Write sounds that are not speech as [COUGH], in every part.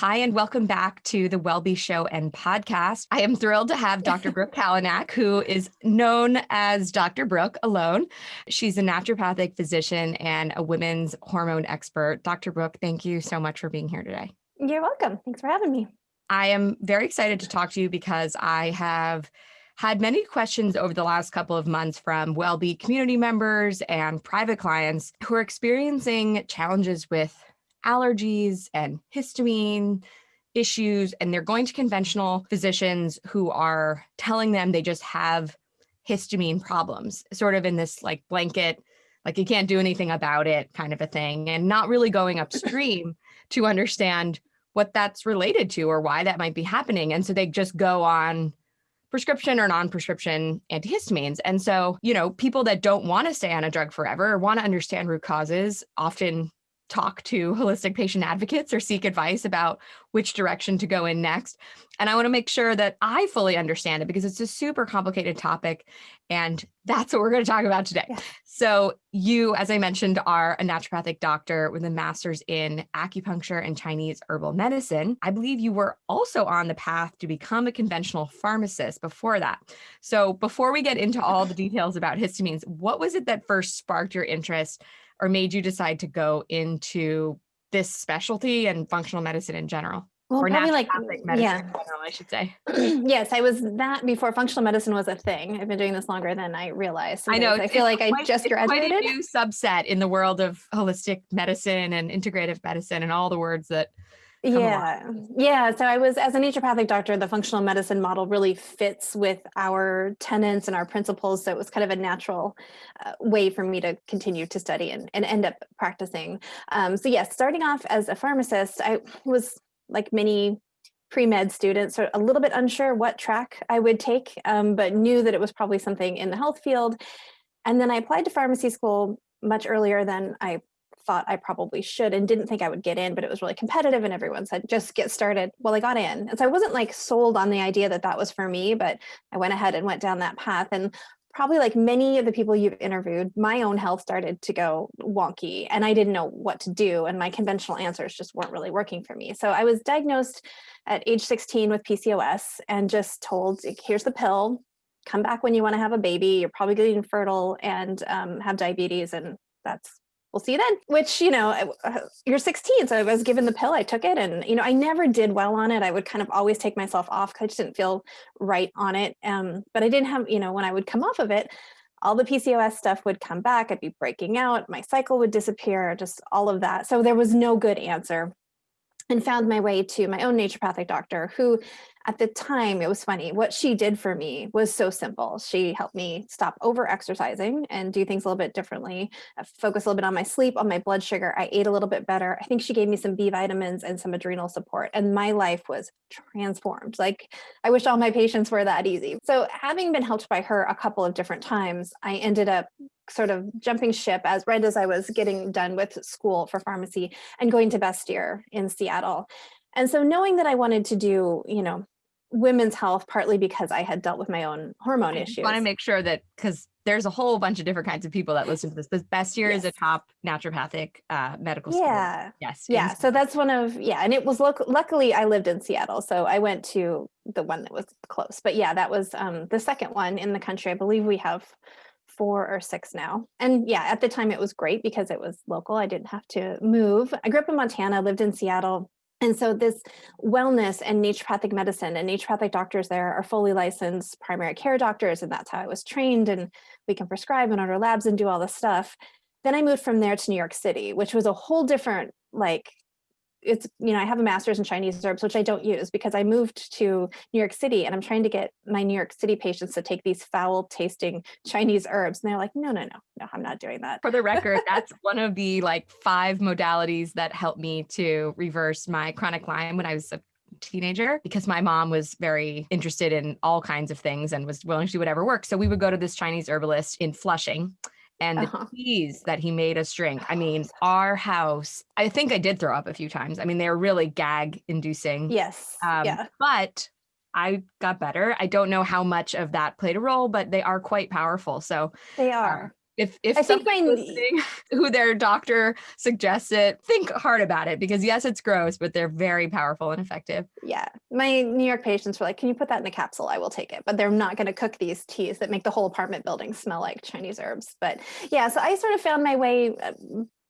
Hi, and welcome back to the WellBe Show and podcast. I am thrilled to have Dr. [LAUGHS] Brooke Kalanick, who is known as Dr. Brooke alone. She's a naturopathic physician and a women's hormone expert. Dr. Brooke, thank you so much for being here today. You're welcome. Thanks for having me. I am very excited to talk to you because I have had many questions over the last couple of months from WellBe community members and private clients who are experiencing challenges with allergies and histamine issues, and they're going to conventional physicians who are telling them they just have histamine problems, sort of in this like blanket, like you can't do anything about it kind of a thing, and not really going upstream to understand what that's related to or why that might be happening. And so they just go on prescription or non-prescription antihistamines. And so, you know, people that don't want to stay on a drug forever or want to understand root causes often talk to holistic patient advocates or seek advice about which direction to go in next. And I want to make sure that I fully understand it because it's a super complicated topic. And that's what we're going to talk about today. Yeah. So, you, as I mentioned, are a naturopathic doctor with a master's in acupuncture and Chinese herbal medicine. I believe you were also on the path to become a conventional pharmacist before that. So, before we get into all the details about histamines, what was it that first sparked your interest or made you decide to go into this specialty and functional medicine in general? Well, or probably like medicine yeah. General, I should say. [CLEARS THROAT] yes, I was that before functional medicine was a thing. I've been doing this longer than I realized. I know. I feel like quite, I just graduated. Quite a new subset in the world of holistic medicine and integrative medicine and all the words that yeah. Yeah. So i was as a naturopathic doctor the functional medicine model really fits with our tenants and our principles. So it was kind of a natural uh, way for me to continue to study and, and end up practicing. Um, so yes starting off as a pharmacist i was like many pre-med students a little bit unsure what track i would take um, but knew that it was probably something in the health field. And then i applied to pharmacy school much earlier than i thought I probably should and didn't think I would get in, but it was really competitive and everyone said, just get started. Well, I got in. And so I wasn't like sold on the idea that that was for me, but I went ahead and went down that path. And probably like many of the people you've interviewed, my own health started to go wonky and I didn't know what to do. And my conventional answers just weren't really working for me. So I was diagnosed at age 16 with PCOS and just told, here's the pill, come back when you want to have a baby. You're probably getting infertile and um, have diabetes. And that's we'll see you then which you know uh, you're 16 so i was given the pill i took it and you know i never did well on it. I would kind of always take myself off because i just didn't feel right on it um, but i didn't have you know when i would come off of it all the pcos stuff would come back i'd be breaking out my cycle would disappear just all of that. So there was no good answer and found my way to my own naturopathic doctor who at the time, it was funny. What she did for me was so simple. She helped me stop over exercising and do things a little bit differently, uh, focus a little bit on my sleep, on my blood sugar. I ate a little bit better. I think she gave me some B vitamins and some adrenal support, and my life was transformed. Like, I wish all my patients were that easy. So, having been helped by her a couple of different times, I ended up sort of jumping ship as right as I was getting done with school for pharmacy and going to Bastyr in Seattle. And so knowing that I wanted to do, you know, women's health partly because I had dealt with my own hormone I issues. I want to make sure that because there's a whole bunch of different kinds of people that listen to this. But Bastyr yes. is a top naturopathic uh, medical school. Yeah. Yes. Yeah. So that's one of yeah, and it was local. Luckily, I lived in Seattle, so I went to the one that was close. But yeah, that was um, the second one in the country. I believe we have four or six now. And yeah, at the time it was great because it was local. I didn't have to move. I grew up in Montana, lived in Seattle, and so this wellness and naturopathic medicine and naturopathic doctors there are fully licensed primary care doctors. And that's how I was trained. And we can prescribe and order labs and do all this stuff. Then I moved from there to New York City, which was a whole different like it's you know i have a master's in chinese herbs which i don't use because i moved to new york city and i'm trying to get my new york city patients to take these foul tasting chinese herbs. And they're like no no no no i'm not doing that. For the record [LAUGHS] that's one of the like five modalities that helped me to reverse my chronic lyme when i was a teenager because my mom was very interested in all kinds of things and was willing to do whatever works. So we would go to this chinese herbalist in flushing and the uh-huh. teas that he made us drink. I mean, our house, I think I did throw up a few times. I mean, they were really gag inducing. Yes. Um, yeah. But I got better. I don't know how much of that played a role, but they are quite powerful. So they are. If if I think my- [LAUGHS] who their doctor suggests it, think hard about it because yes, it's gross, but they're very powerful and effective. Yeah, my New York patients were like, "Can you put that in a capsule? I will take it." But they're not going to cook these teas that make the whole apartment building smell like Chinese herbs. But yeah, so I sort of found my way uh,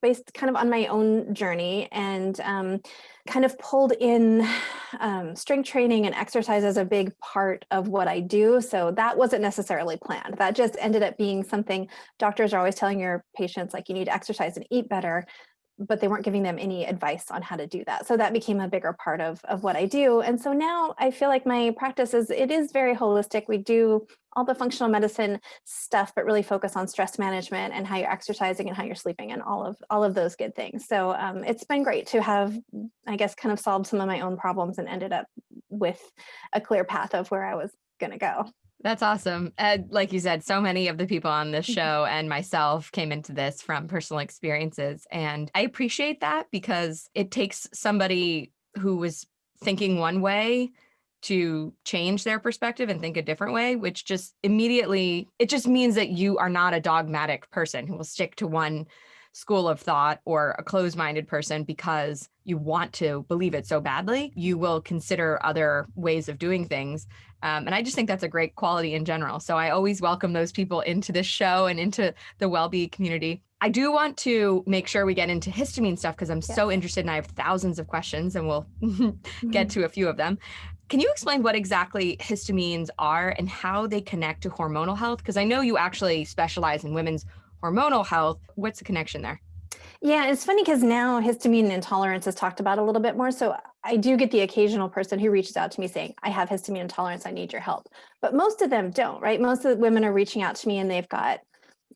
based kind of on my own journey and um, kind of pulled in um, strength training and exercise as a big part of what I do. So that wasn't necessarily planned. That just ended up being something doctors are always telling your patients like you need to exercise and eat better but they weren't giving them any advice on how to do that. So that became a bigger part of, of what I do. And so now I feel like my practice is, it is very holistic. We do all the functional medicine stuff, but really focus on stress management and how you're exercising and how you're sleeping and all of, all of those good things. So um, it's been great to have, I guess, kind of solved some of my own problems and ended up with a clear path of where I was gonna go. That's awesome. And like you said, so many of the people on this show and myself came into this from personal experiences. And I appreciate that because it takes somebody who was thinking one way to change their perspective and think a different way, which just immediately, it just means that you are not a dogmatic person who will stick to one school of thought or a closed minded person because you want to believe it so badly. You will consider other ways of doing things. Um, and I just think that's a great quality in general. So I always welcome those people into this show and into the WellBe community. I do want to make sure we get into histamine stuff because I'm so interested and I have thousands of questions and we'll [LAUGHS] get to a few of them. Can you explain what exactly histamines are and how they connect to hormonal health? Because I know you actually specialize in women's hormonal health. What's the connection there? Yeah, it's funny because now histamine intolerance is talked about a little bit more. So I do get the occasional person who reaches out to me saying, I have histamine intolerance, I need your help. But most of them don't, right? Most of the women are reaching out to me and they've got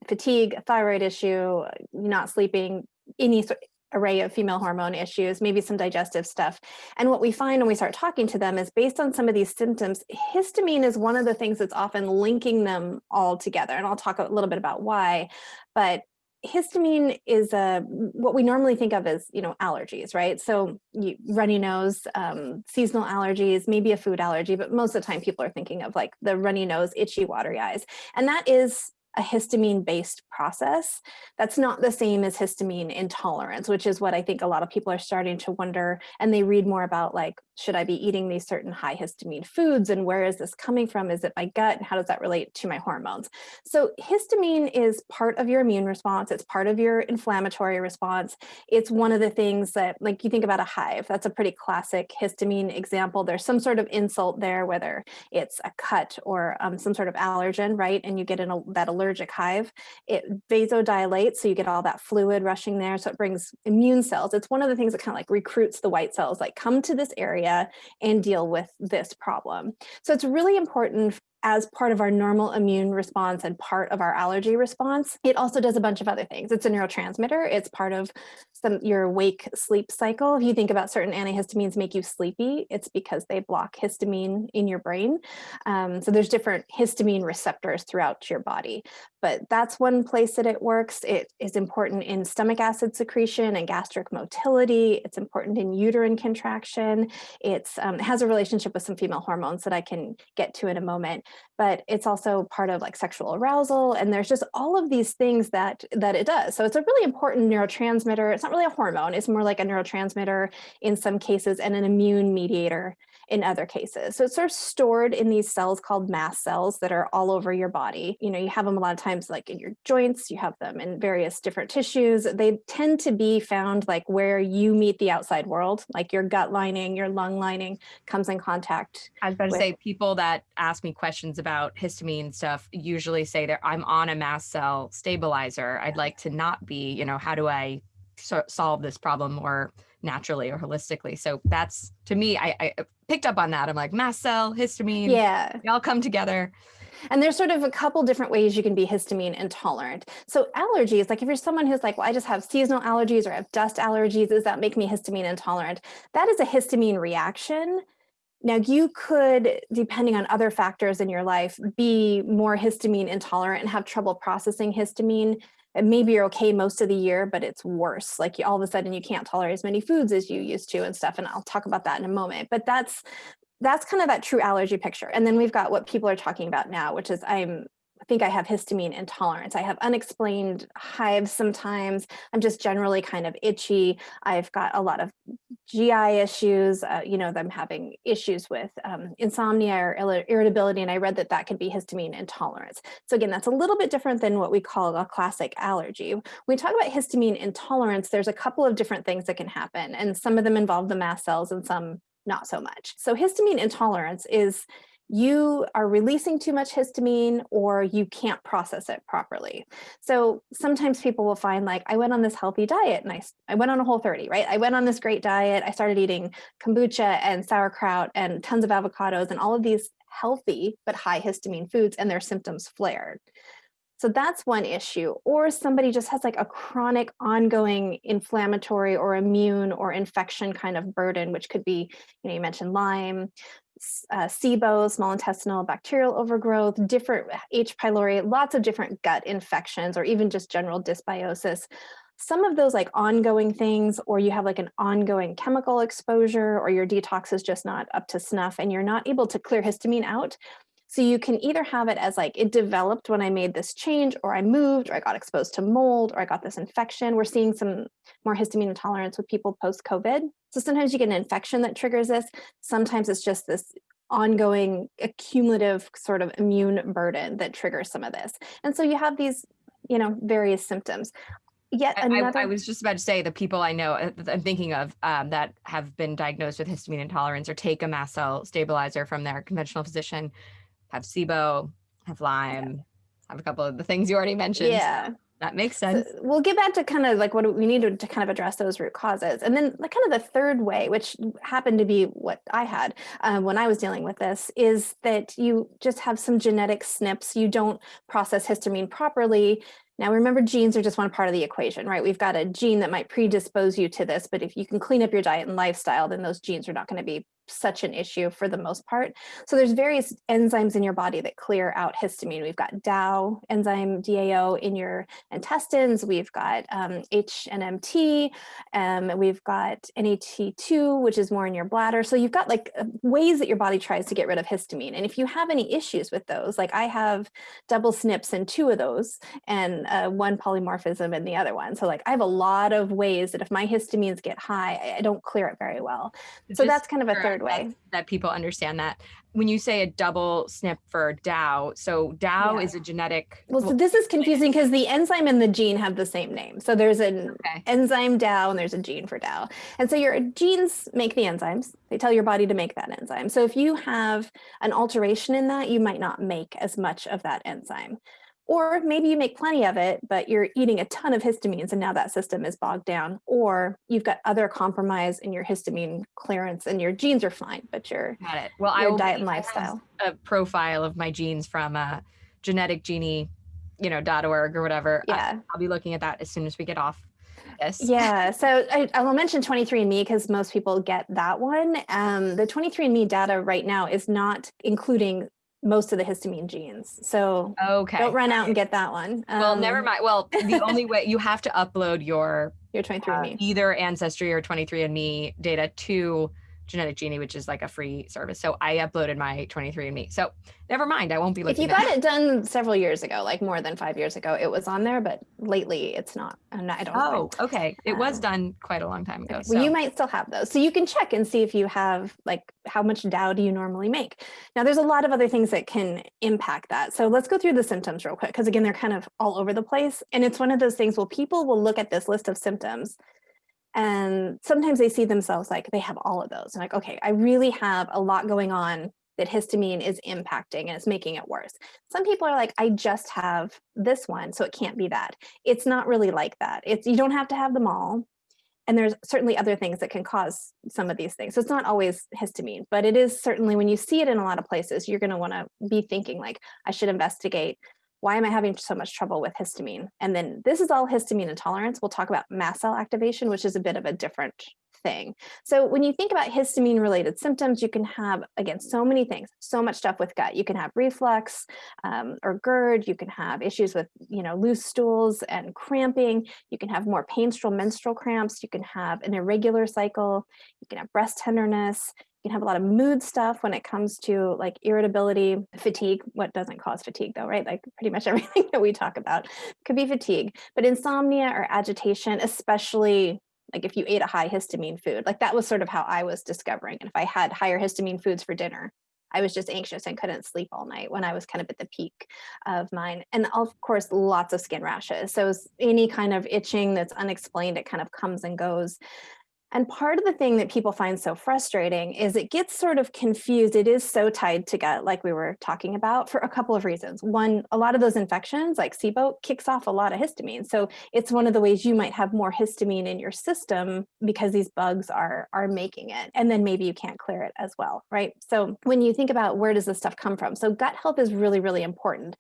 fatigue, thyroid issue, not sleeping, any sort array of female hormone issues, maybe some digestive stuff. And what we find when we start talking to them is based on some of these symptoms, histamine is one of the things that's often linking them all together. And I'll talk a little bit about why, but histamine is a what we normally think of as you know allergies right so you, runny nose um, seasonal allergies maybe a food allergy but most of the time people are thinking of like the runny nose itchy watery eyes and that is a histamine based process. That's not the same as histamine intolerance, which is what I think a lot of people are starting to wonder. And they read more about like, should I be eating these certain high histamine foods? And where is this coming from? Is it my gut? And how does that relate to my hormones? So histamine is part of your immune response. It's part of your inflammatory response. It's one of the things that like you think about a hive, that's a pretty classic histamine example. There's some sort of insult there, whether it's a cut or um, some sort of allergen, right? And you get in a, that allergic hive. It vasodilates, so you get all that fluid rushing there. So it brings immune cells. It's one of the things that kind of like recruits the white cells, like come to this area and deal with this problem. So it's really important as part of our normal immune response and part of our allergy response. It also does a bunch of other things. It's a neurotransmitter. It's part of some your wake sleep cycle. If you think about certain antihistamines make you sleepy, it's because they block histamine in your brain. Um, so there's different histamine receptors throughout your body. But that's one place that it works. It is important in stomach acid secretion and gastric motility. It's important in uterine contraction. It's, um, it has a relationship with some female hormones that I can get to in a moment but it's also part of like sexual arousal. And there's just all of these things that, that it does. So it's a really important neurotransmitter. It's not really a hormone. It's more like a neurotransmitter in some cases and an immune mediator in other cases. So it's sort of stored in these cells called mast cells that are all over your body. You know, you have them a lot of times like in your joints, you have them in various different tissues. They tend to be found like where you meet the outside world, like your gut lining, your lung lining comes in contact. I was about to say people that ask me questions about histamine stuff usually say that I'm on a mast cell stabilizer. I'd like to not be, you know, how do I so- solve this problem more naturally or holistically? So that's to me, I, I picked up on that. I'm like mast cell, histamine, Yeah. they all come together. And there's sort of a couple different ways you can be histamine intolerant. So allergies, like if you're someone who's like, well, I just have seasonal allergies or I have dust allergies, does that make me histamine intolerant? That is a histamine reaction. Now you could, depending on other factors in your life, be more histamine intolerant and have trouble processing histamine. And maybe you're okay most of the year, but it's worse. Like you, all of a sudden you can't tolerate as many foods as you used to and stuff. And I'll talk about that in a moment. But that's that's kind of that true allergy picture. And then we've got what people are talking about now, which is I'm think I have histamine intolerance. I have unexplained hives sometimes. I'm just generally kind of itchy. I've got a lot of GI issues. Uh, you know, I'm having issues with um, insomnia or irritability, and I read that that could be histamine intolerance. So again, that's a little bit different than what we call a classic allergy. When we talk about histamine intolerance, there's a couple of different things that can happen, and some of them involve the mast cells and some not so much. So histamine intolerance is you are releasing too much histamine or you can't process it properly. So sometimes people will find like, I went on this healthy diet and I, I went on a whole 30, right? I went on this great diet. I started eating kombucha and sauerkraut and tons of avocados and all of these healthy but high histamine foods and their symptoms flared. So that's one issue. Or somebody just has like a chronic ongoing inflammatory or immune or infection kind of burden, which could be, you know, you mentioned Lyme, uh, SIBO, small intestinal bacterial overgrowth, different H. pylori, lots of different gut infections, or even just general dysbiosis. Some of those like ongoing things, or you have like an ongoing chemical exposure, or your detox is just not up to snuff and you're not able to clear histamine out. So you can either have it as like it developed when I made this change, or I moved, or I got exposed to mold, or I got this infection. We're seeing some more histamine intolerance with people post-COVID. So sometimes you get an infection that triggers this. Sometimes it's just this ongoing accumulative sort of immune burden that triggers some of this. And so you have these, you know, various symptoms. Yet another. I, I, was just about to say the people I know uh, I'm thinking of um, that have been diagnosed with histamine intolerance or take a mast cell stabilizer from their conventional physician have SIBO, have Lyme, yeah. have a couple of the things you already mentioned. Yeah. That makes sense. So we'll get back to kind of like what we need to, to, kind of address those root causes. And then like kind of the third way, which happened to be what I had um, when I was dealing with this, is that you just have some genetic SNPs. You don't process histamine properly. Now remember genes are just one part of the equation, right? We've got a gene that might predispose you to this, but if you can clean up your diet and lifestyle, then those genes are not going to be such an issue for the most part. So there's various enzymes in your body that clear out histamine. We've got DAO, enzyme DAO in your intestines. We've got um, HNMT. Um, we've got NAT2, which is more in your bladder. So you've got like uh, ways that your body tries to get rid of histamine. And if you have any issues with those, like I have double SNPs in two of those and uh, one polymorphism in the other one. So like I have a lot of ways that if my histamines get high, I don't clear it very well. So that's kind of a third way. That, that, people understand that. When you say a double SNP for DAO, so DAO yeah. is a genetic. Well, so this is confusing because the enzyme and the gene have the same name. So there's an okay. enzyme DAO and there's a gene for DAO. And so your genes make the enzymes. They tell your body to make that enzyme. So if you have an alteration in that, you might not make as much of that enzyme. Or maybe you make plenty of it, but you're eating a ton of histamines and now that system is bogged down. Or you've got other compromise in your histamine clearance and your genes are fine, but your, got it. Well, your I diet and lifestyle. A profile of my genes from uh, genetic genie, you know, .org or whatever. Yeah. I'll be looking at that as soon as we get off Yes. Yeah. So I, I, will mention 23andMe because most people get that one. Um, the 23andMe data right now is not including most of the histamine genes. So okay. don't run out and get that one. Um, well, never mind. Well, the only [LAUGHS] way you have to upload your your 23andMe, uh, either Ancestry or 23andMe data to Genetic Genie, which is like a free service. So I uploaded my 23andMe. So never mind, I won't be looking. If you got it done several years ago, like more than five years ago, it was on there, but lately it's not. And I don't. Oh, okay. It um, was done quite a long time ago. Well, you might still have those, so you can check and see if you have like how much DAO do you normally make. Now, there's a lot of other things that can impact that. So let's go through the symptoms real quick, because again, they're kind of all over the place, and it's one of those things. Well, people will look at this list of symptoms and sometimes they see themselves like they have all of those. And like, okay, I really have a lot going on that histamine is impacting and it's making it worse. Some people are like, I just have this one, so it can't be that. It's not really like that. It's you don't have to have them all. And there's certainly other things that can cause some of these things. So it's not always histamine, but it is certainly when you see it in a lot of places, you're going to want to be thinking like, I should investigate why am I having so much trouble with histamine? And then this is all histamine intolerance. We'll talk about mast cell activation, which is a bit of a different thing. So when you think about histamine related symptoms, you can have, again, so many things, so much stuff with gut. You can have reflux um, or GERD. You can have issues with, you know, loose stools and cramping. You can have more painful menstrual cramps. You can have an irregular cycle. You can have breast tenderness can have a lot of mood stuff when it comes to like irritability, fatigue. What doesn't cause fatigue though, right? Like pretty much [LAUGHS] everything that we talk about could be fatigue, but insomnia or agitation, especially like if you ate a high histamine food, like that was sort of how I was discovering. And if I had higher histamine foods for dinner, I was just anxious and couldn't sleep all night when I was kind of at the peak of mine. And of course, lots of skin rashes. So any kind of itching that's unexplained, it kind of comes and goes. And part of the thing that people find so frustrating is it gets sort of confused. It is so tied to gut, like we were talking about, for a couple of reasons. One, a lot of those infections, like SIBO, kicks off a lot of histamine. So it's one of the ways you might have more histamine in your system because these bugs are, are making it. And then maybe you can't clear it as well, right? So when you think about where does this stuff come from? So gut health is really, really important.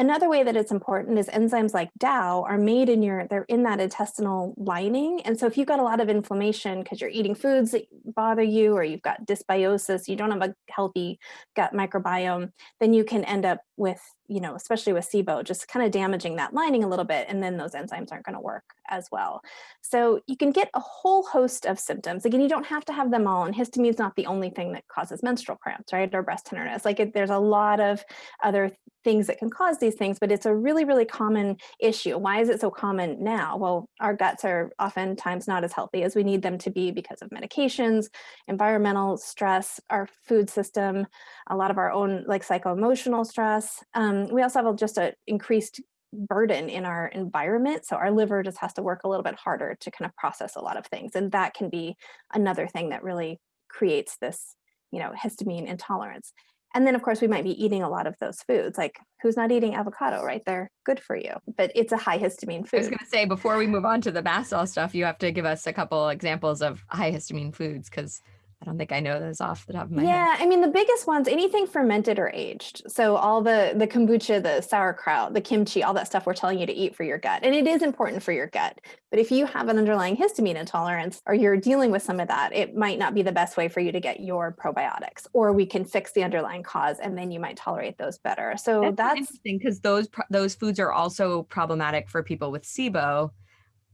Another way that it's important is enzymes like DAO are made in your, they're in that intestinal lining. And so if you've got a lot of inflammation because you're eating foods that bother you, or you've got dysbiosis, you don't have a healthy gut microbiome, then you can end up with, you know, especially with SIBO, just kind of damaging that lining a little bit. And then those enzymes aren't going to work as well. So you can get a whole host of symptoms. Again, you don't have to have them all. And histamine is not the only thing that causes menstrual cramps, right? Or breast tenderness. Like it, there's a lot of other things that can cause these things, but it's a really, really common issue. Why is it so common now? Well, our guts are oftentimes not as healthy as we need them to be because of medications, environmental stress, our food system, a lot of our own like psycho-emotional stress. Um, we also have just an increased burden in our environment. So our liver just has to work a little bit harder to kind of process a lot of things. And that can be another thing that really creates this, you know, histamine intolerance. And then of course we might be eating a lot of those foods, like who's not eating avocado, right? They're good for you, but it's a high histamine food. I was gonna say, before we move on to the mast cell stuff, you have to give us a couple examples of high histamine foods because I don't think I know those off the top of my yeah, head. Yeah, I mean the biggest ones, anything fermented or aged. So all the the kombucha, the sauerkraut, the kimchi, all that stuff we're telling you to eat for your gut. And it is important for your gut. But if you have an underlying histamine intolerance or you're dealing with some of that, it might not be the best way for you to get your probiotics. Or we can fix the underlying cause and then you might tolerate those better. So that's, that's interesting because those those foods are also problematic for people with SIBO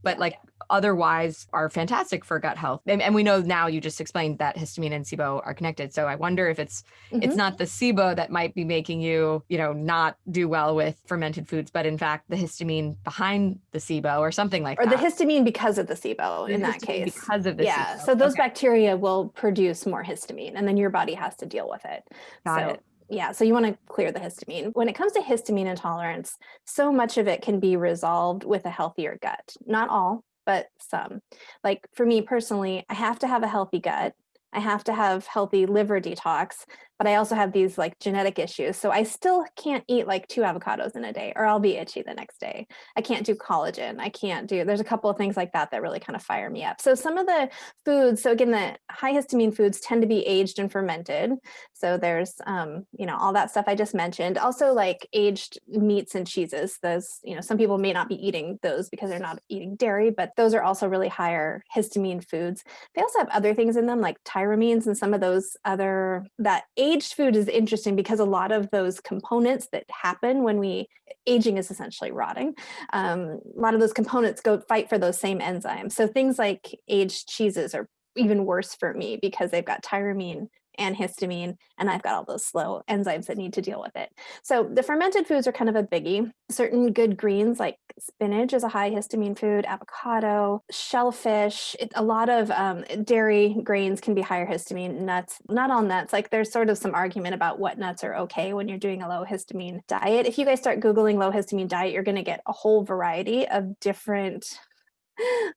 but like otherwise are fantastic for gut health. And, and, we know now you just explained that histamine and SIBO are connected. So I wonder if it's mm-hmm. it's not the SIBO that might be making you, you know, not do well with fermented foods, but in fact the histamine behind the SIBO or something like or that. Or the histamine because of the SIBO the in that case. Because of the Yeah. SIBO. So those okay. bacteria will produce more histamine and then your body has to deal with it. Got so, it yeah, so you want to clear the histamine. When it comes to histamine intolerance, so much of it can be resolved with a healthier gut. Not all, but some. Like for me personally, I have to have a healthy gut. I have to have healthy liver detox but I also have these like genetic issues. So I still can't eat like two avocados in a day or I'll be itchy the next day. I can't do collagen. I can't do, there's a couple of things like that that really kind of fire me up. So some of the foods, so again, the high histamine foods tend to be aged and fermented. So there's, um, you know, all that stuff I just mentioned. Also like aged meats and cheeses. Those, you know, some people may not be eating those because they're not eating dairy, but those are also really higher histamine foods. They also have other things in them like tyramines and some of those other that aged food is interesting because a lot of those components that happen when we aging is essentially rotting. Um, a lot of those components go fight for those same enzymes. So things like aged cheeses are even worse for me because they've got tyramine and histamine, and I've got all those slow enzymes that need to deal with it. So the fermented foods are kind of a biggie. Certain good greens like spinach is a high histamine food, avocado, shellfish, it, a lot of um, dairy grains can be higher histamine, nuts, not all nuts. Like there's sort of some argument about what nuts are okay when you're doing a low histamine diet. If you guys start Googling low histamine diet, you're gonna get a whole variety of different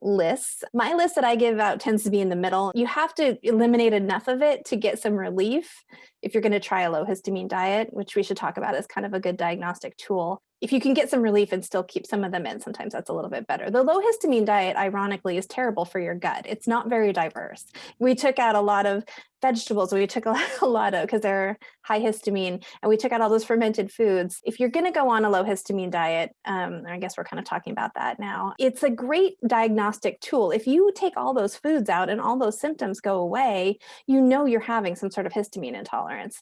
lists. My list that I give out tends to be in the middle. You have to eliminate enough of it to get some relief if you're going to try a low histamine diet, which we should talk about as kind of a good diagnostic tool if you can get some relief and still keep some of them in, sometimes that's a little bit better. The low histamine diet, ironically, is terrible for your gut. It's not very diverse. We took out a lot of vegetables, we took [LAUGHS] a lot of, because they're high histamine, and we took out all those fermented foods. If you're gonna go on a low histamine diet, um, I guess we're kind of talking about that now, it's a great diagnostic tool. If you take all those foods out and all those symptoms go away, you know you're having some sort of histamine intolerance.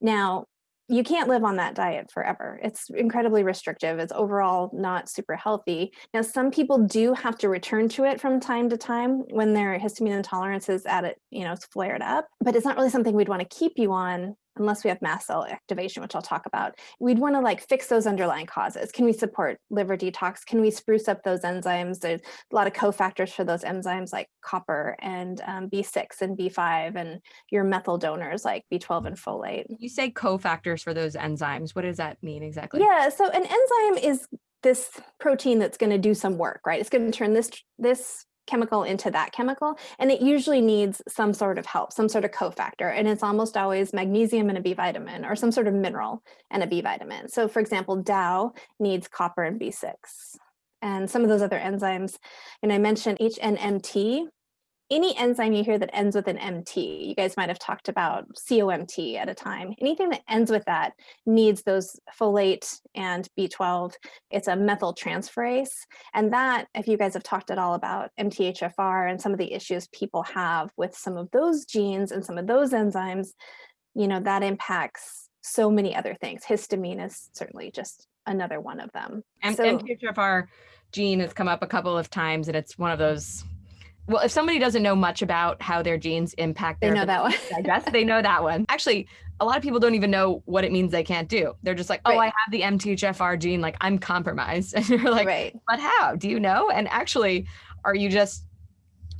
Now, you can't live on that diet forever. It's incredibly restrictive. It's overall not super healthy. Now, some people do have to return to it from time to time when their histamine intolerance is at it, you know, flared up, but it's not really something we'd want to keep you on unless we have mast cell activation, which I'll talk about, we'd want to like fix those underlying causes. Can we support liver detox? Can we spruce up those enzymes? There's a lot of cofactors for those enzymes like copper and um, B6 and B5 and your methyl donors like B12 and folate. You say cofactors for those enzymes. What does that mean exactly? Yeah, so an enzyme is this protein that's going to do some work, right? It's going to turn this this chemical into that chemical. And it usually needs some sort of help, some sort of cofactor. And it's almost always magnesium and a B vitamin or some sort of mineral and a B vitamin. So for example, DAO needs copper and B6 and some of those other enzymes. And I mentioned HNMT, any enzyme you hear that ends with an MT, you guys might have talked about COMT at a time. Anything that ends with that needs those folate and B12. It's a methyl transferase. And that, if you guys have talked at all about MTHFR and some of the issues people have with some of those genes and some of those enzymes, you know, that impacts so many other things. Histamine is certainly just another one of them. And so, MTHFR gene has come up a couple of times and it's one of those well, if somebody doesn't know much about how their genes impact they know that one. I guess they know that one. [LAUGHS] Actually, a lot of people don't even know what it means they can't do. They're just like, oh, right. I have the MTHFR gene, like I'm compromised. [LAUGHS] And you're like, right. but how? Do you know? And actually, are you just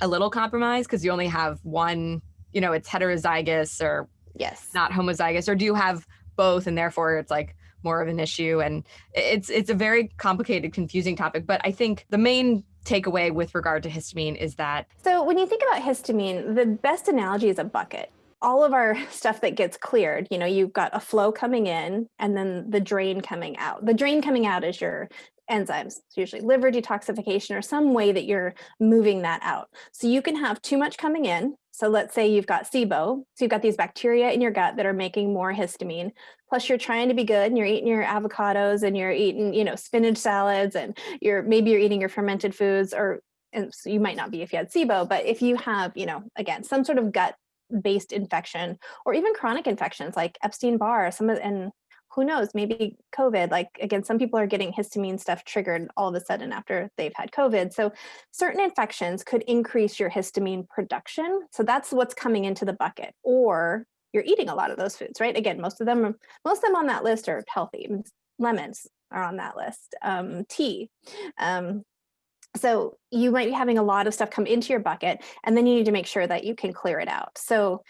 a little compromised because you only have one, you know, it's heterozygous or yes, not homozygous, or do you have both and therefore it's like more of an issue and it's it's a very complicated confusing topic but i think the main takeaway with regard to histamine is that so when you think about histamine the best analogy is a bucket. All of our [LAUGHS] stuff that gets cleared you know you've got a flow coming in and then the drain coming out. The drain coming out is your enzymes. It's usually liver detoxification or some way that you're moving that out. So you can have too much coming in so let's say you've got SIBO, so you've got these bacteria in your gut that are making more histamine, plus you're trying to be good and you're eating your avocados and you're eating, you know, spinach salads and you're maybe you're eating your fermented foods or and so you might not be if you had SIBO, but if you have, you know, again, some sort of gut based infection or even chronic infections like Epstein-Barr, some of and who knows, maybe COVID, like again, some people are getting histamine stuff triggered all of a sudden after they've had COVID. So certain infections could increase your histamine production. So that's what's coming into the bucket or you're eating a lot of those foods, right? Again, most of them, are, most of them on that list are healthy. Lemons are on that list, um, tea. Um, so you might be having a lot of stuff come into your bucket and then you need to make sure that you can clear it out. So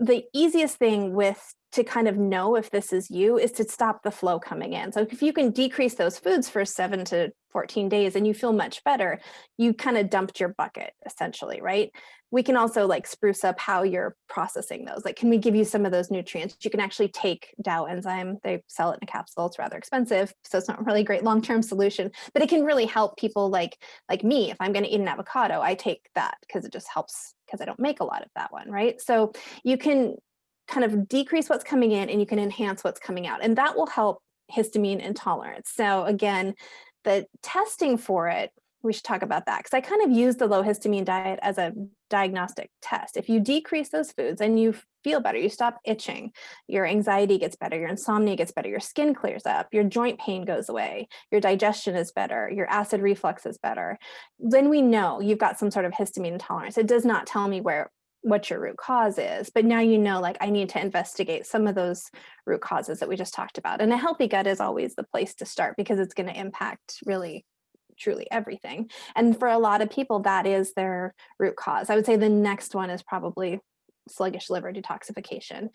the easiest thing with to kind of know if this is you is to stop the flow coming in. So if you can decrease those foods for seven to 14 days and you feel much better, you kind of dumped your bucket essentially, right? We can also like spruce up how you're processing those. Like, can we give you some of those nutrients? You can actually take DAO enzyme. They sell it in a capsule. It's rather expensive, so it's not really a great long-term solution, but it can really help people like like me. If I'm going to eat an avocado, I take that because it just helps because I don't make a lot of that one, right? So you can kind of decrease what's coming in and you can enhance what's coming out. And that will help histamine intolerance. So again, the testing for it, we should talk about that because I kind of use the low histamine diet as a diagnostic test. If you decrease those foods and you feel better, you stop itching, your anxiety gets better, your insomnia gets better, your skin clears up, your joint pain goes away, your digestion is better, your acid reflux is better, then we know you've got some sort of histamine intolerance. It does not tell me where what your root cause is but now you know like i need to investigate some of those root causes that we just talked about and a healthy gut is always the place to start because it's going to impact really truly everything. And for a lot of people that is their root cause. I would say the next one is probably sluggish liver detoxification.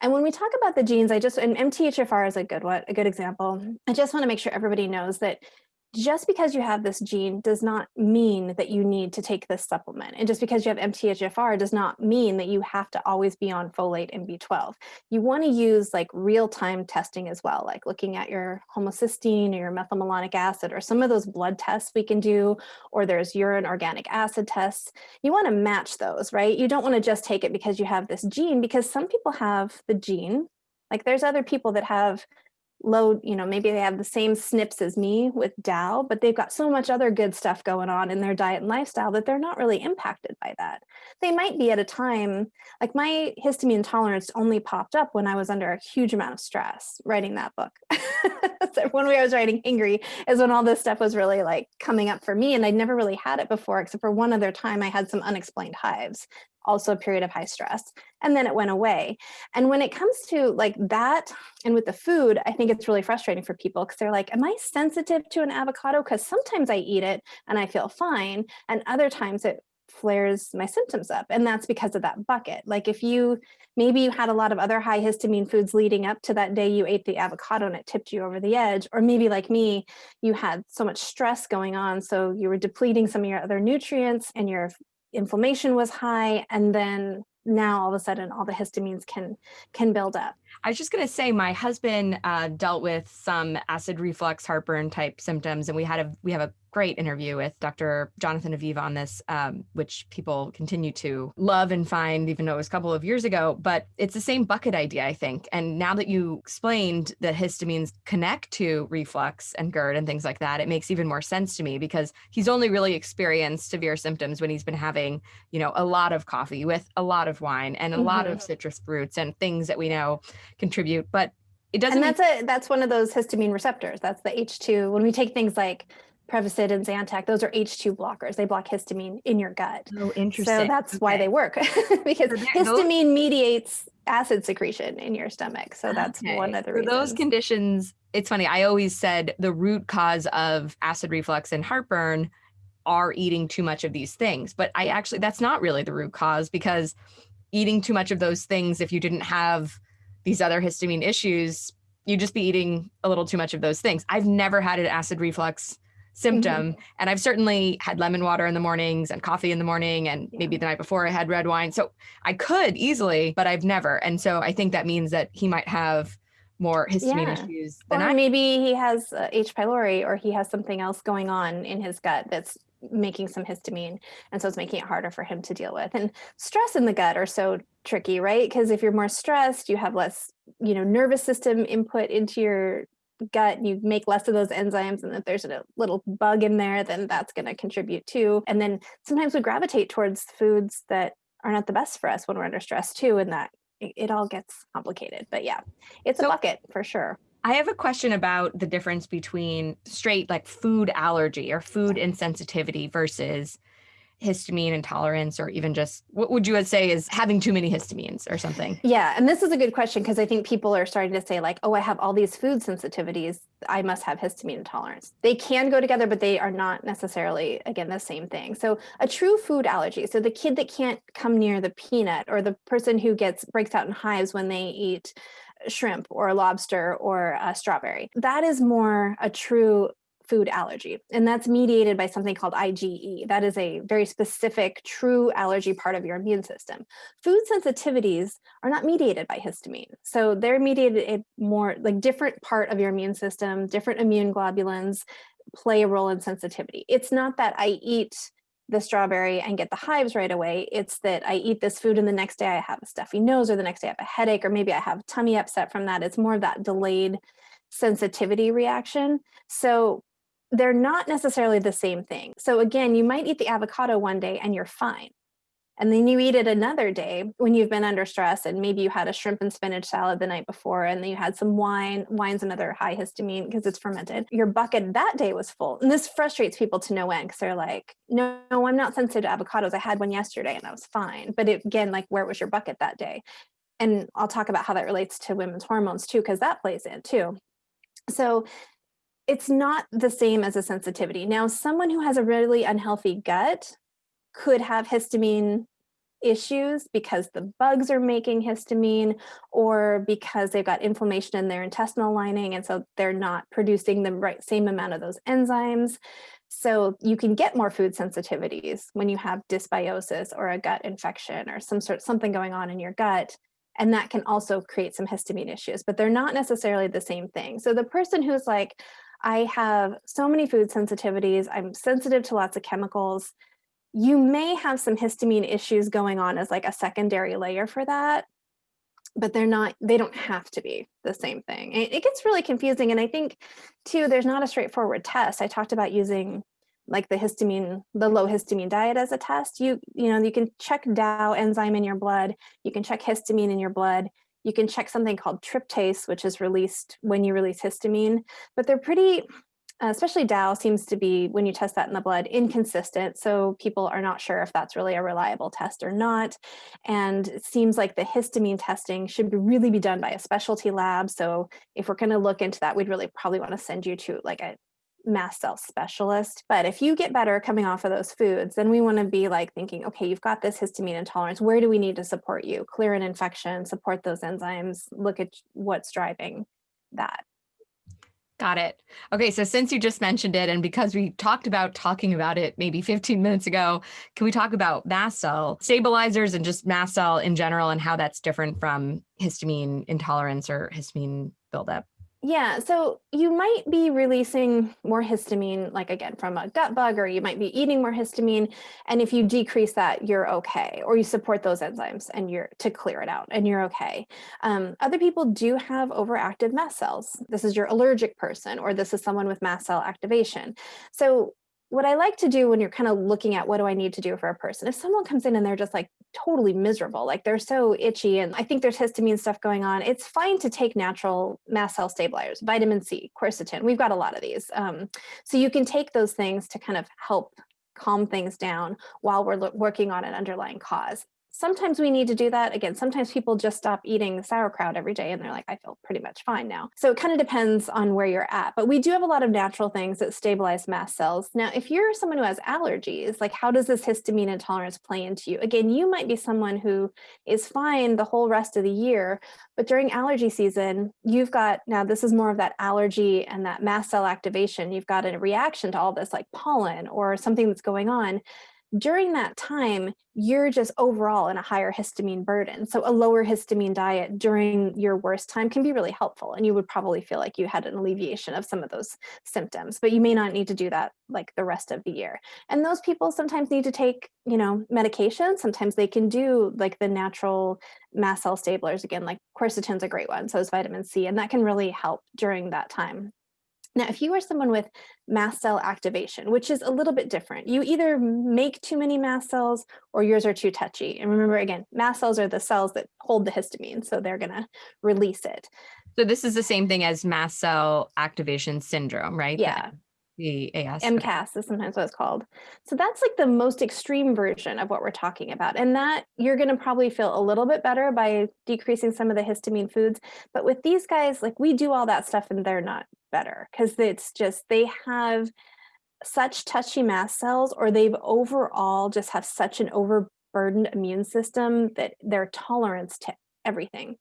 And when we talk about the genes i just and mthfr is a good one a good example. I just want to make sure everybody knows that just because you have this gene does not mean that you need to take this supplement. And just because you have MTHFR does not mean that you have to always be on folate and B12. You want to use like real-time testing as well, like looking at your homocysteine or your methylmalonic acid or some of those blood tests we can do, or there's urine organic acid tests. You want to match those, right? You don't want to just take it because you have this gene because some people have the gene, like there's other people that have low, you know, maybe they have the same SNPs as me with DAO, but they've got so much other good stuff going on in their diet and lifestyle that they're not really impacted by that. They might be at a time, like my histamine tolerance only popped up when I was under a huge amount of stress writing that book. [LAUGHS] so when I was writing Hangry is when all this stuff was really like coming up for me and I'd never really had it before, except for one other time I had some unexplained hives also a period of high stress and then it went away. And when it comes to like that and with the food i think it's really frustrating for people because they're like am i sensitive to an avocado? Because sometimes i eat it and i feel fine and other times it flares my symptoms up and that's because of that bucket. Like if you maybe you had a lot of other high histamine foods leading up to that day you ate the avocado and it tipped you over the edge or maybe like me you had so much stress going on so you were depleting some of your other nutrients and your inflammation was high and then now all of a sudden all the histamines can can build up I was just going to say my husband uh, dealt with some acid reflux, heartburn type symptoms, and we had a we have a great interview with Dr. Jonathan Aviv on this, um, which people continue to love and find, even though it was a couple of years ago. But it's the same bucket idea, I think. And now that you explained that histamines connect to reflux and GERD and things like that, it makes even more sense to me because he's only really experienced severe symptoms when he's been having, you know, a lot of coffee with a lot of wine and a mm-hmm. lot of citrus fruits and things that we know contribute, but it doesn't. And that's a that's one of those histamine receptors. That's the H2. When we take things like Prevacid and Zantac, those are H2 blockers. They block histamine in your gut. Oh, interesting. So that's okay. why they work [LAUGHS] because histamine mediates acid secretion in your stomach. So that's okay. one of the reasons. For those conditions, it's funny. I always said the root cause of acid reflux and heartburn are eating too much of these things. But I actually, that's not really the root cause because eating too much of those things, if you didn't have these other histamine issues, you just be eating a little too much of those things. I've never had an acid reflux symptom. Mm-hmm. And I've certainly had lemon water in the mornings and coffee in the morning. And yeah. maybe the night before I had red wine. So I could easily, but I've never. And so I think that means that he might have more histamine yeah. issues than or I. Maybe he has uh, H. pylori or he has something else going on in his gut that's making some histamine and so it's making it harder for him to deal with and stress in the gut are so tricky right? Because if you're more stressed you have less you know nervous system input into your gut you make less of those enzymes and if there's a little bug in there then that's going to contribute too. And then sometimes we gravitate towards foods that are not the best for us when we're under stress too and that it, it all gets complicated. But yeah it's so, a bucket for sure. I have a question about the difference between straight like food allergy or food insensitivity versus histamine intolerance or even just what would you say is having too many histamines or something? Yeah, and this is a good question because I think people are starting to say like, "Oh, I have all these food sensitivities, I must have histamine intolerance." They can go together but they are not necessarily again the same thing. So, a true food allergy, so the kid that can't come near the peanut or the person who gets breaks out in hives when they eat shrimp or lobster or a strawberry. That is more a true food allergy. And that's mediated by something called IgE. That is a very specific, true allergy part of your immune system. Food sensitivities are not mediated by histamine. So they're mediated a more like different part of your immune system, different immune globulins play a role in sensitivity. It's not that I eat the strawberry and get the hives right away. It's that I eat this food and the next day I have a stuffy nose or the next day I have a headache or maybe I have tummy upset from that. It's more of that delayed sensitivity reaction. So they're not necessarily the same thing. So again, you might eat the avocado one day and you're fine. And then you eat it another day when you've been under stress and maybe you had a shrimp and spinach salad the night before and then you had some wine. Wine's another high histamine because it's fermented. Your bucket that day was full. And this frustrates people to no end because they're like, no, no, I'm not sensitive to avocados. I had one yesterday and I was fine. But it, again, like where was your bucket that day? And I'll talk about how that relates to women's hormones too, because that plays in too. So it's not the same as a sensitivity. Now, someone who has a really unhealthy gut could have histamine issues because the bugs are making histamine or because they've got inflammation in their intestinal lining and so they're not producing the right same amount of those enzymes. So you can get more food sensitivities when you have dysbiosis or a gut infection or some sort something going on in your gut and that can also create some histamine issues, but they're not necessarily the same thing. So the person who's like, I have so many food sensitivities, I'm sensitive to lots of chemicals, you may have some histamine issues going on as like a secondary layer for that. but they're not, they don't have to be the same thing. It, it gets really confusing. And I think too, there's not a straightforward test. I talked about using like the histamine, the low histamine diet as a test. You, you know, you can check DAO enzyme in your blood. You can check histamine in your blood. You can check something called tryptase, which is released when you release histamine, but they're pretty, uh, especially DAO seems to be, when you test that in the blood, inconsistent. So people are not sure if that's really a reliable test or not. And it seems like the histamine testing should be really be done by a specialty lab. So if we're gonna look into that, we'd really probably wanna send you to like a mast cell specialist. But if you get better coming off of those foods, then we want to be like thinking, okay, you've got this histamine intolerance. Where do we need to support you? Clear an infection, support those enzymes, look at what's driving that. Got it. Okay, so since you just mentioned it, and because we talked about talking about it maybe 15 minutes ago, can we talk about mast cell stabilizers and just mast cell in general and how that's different from histamine intolerance or histamine buildup? Yeah, so you might be releasing more histamine, like again, from a gut bug, or you might be eating more histamine. And if you decrease that, you're okay, or you support those enzymes and you're to clear it out and you're okay. Um, other people do have overactive mast cells. This is your allergic person, or this is someone with mast cell activation. So what I like to do when you're kind of looking at what do I need to do for a person, if someone comes in and they're just like totally miserable, like they're so itchy and I think there's histamine stuff going on, it's fine to take natural mast cell stabilizers, vitamin C, quercetin, we've got a lot of these. Um, so you can take those things to kind of help calm things down while we're working on an underlying cause sometimes we need to do that. Again, sometimes people just stop eating sauerkraut every day and they're like, I feel pretty much fine now. So it kind of depends on where you're at, but we do have a lot of natural things that stabilize mast cells. Now, if you're someone who has allergies, like how does this histamine intolerance play into you? Again, you might be someone who is fine the whole rest of the year, but during allergy season, you've got, now this is more of that allergy and that mast cell activation. You've got a reaction to all this like pollen or something that's going on during that time, you're just overall in a higher histamine burden. So a lower histamine diet during your worst time can be really helpful. And you would probably feel like you had an alleviation of some of those symptoms, but you may not need to do that like the rest of the year. And those people sometimes need to take, you know, medication. Sometimes they can do like the natural mast cell stablers again, like quercetin's a great one. So is vitamin C, and that can really help during that time. Now, if you are someone with mast cell activation, which is a little bit different, you either make too many mast cells or yours are too touchy. And remember, again, mast cells are the cells that hold the histamine, so they're going to release it. So this is the same thing as mast cell activation syndrome, right? Yeah. The AS. MCAS is sometimes what it's called. So that's like the most extreme version of what we're talking about. And that you're going to probably feel a little bit better by decreasing some of the histamine foods. But with these guys, like we do all that stuff and they're not better because it's just they have such touchy mast cells or they've overall just have such an overburdened immune system that their tolerance to everything.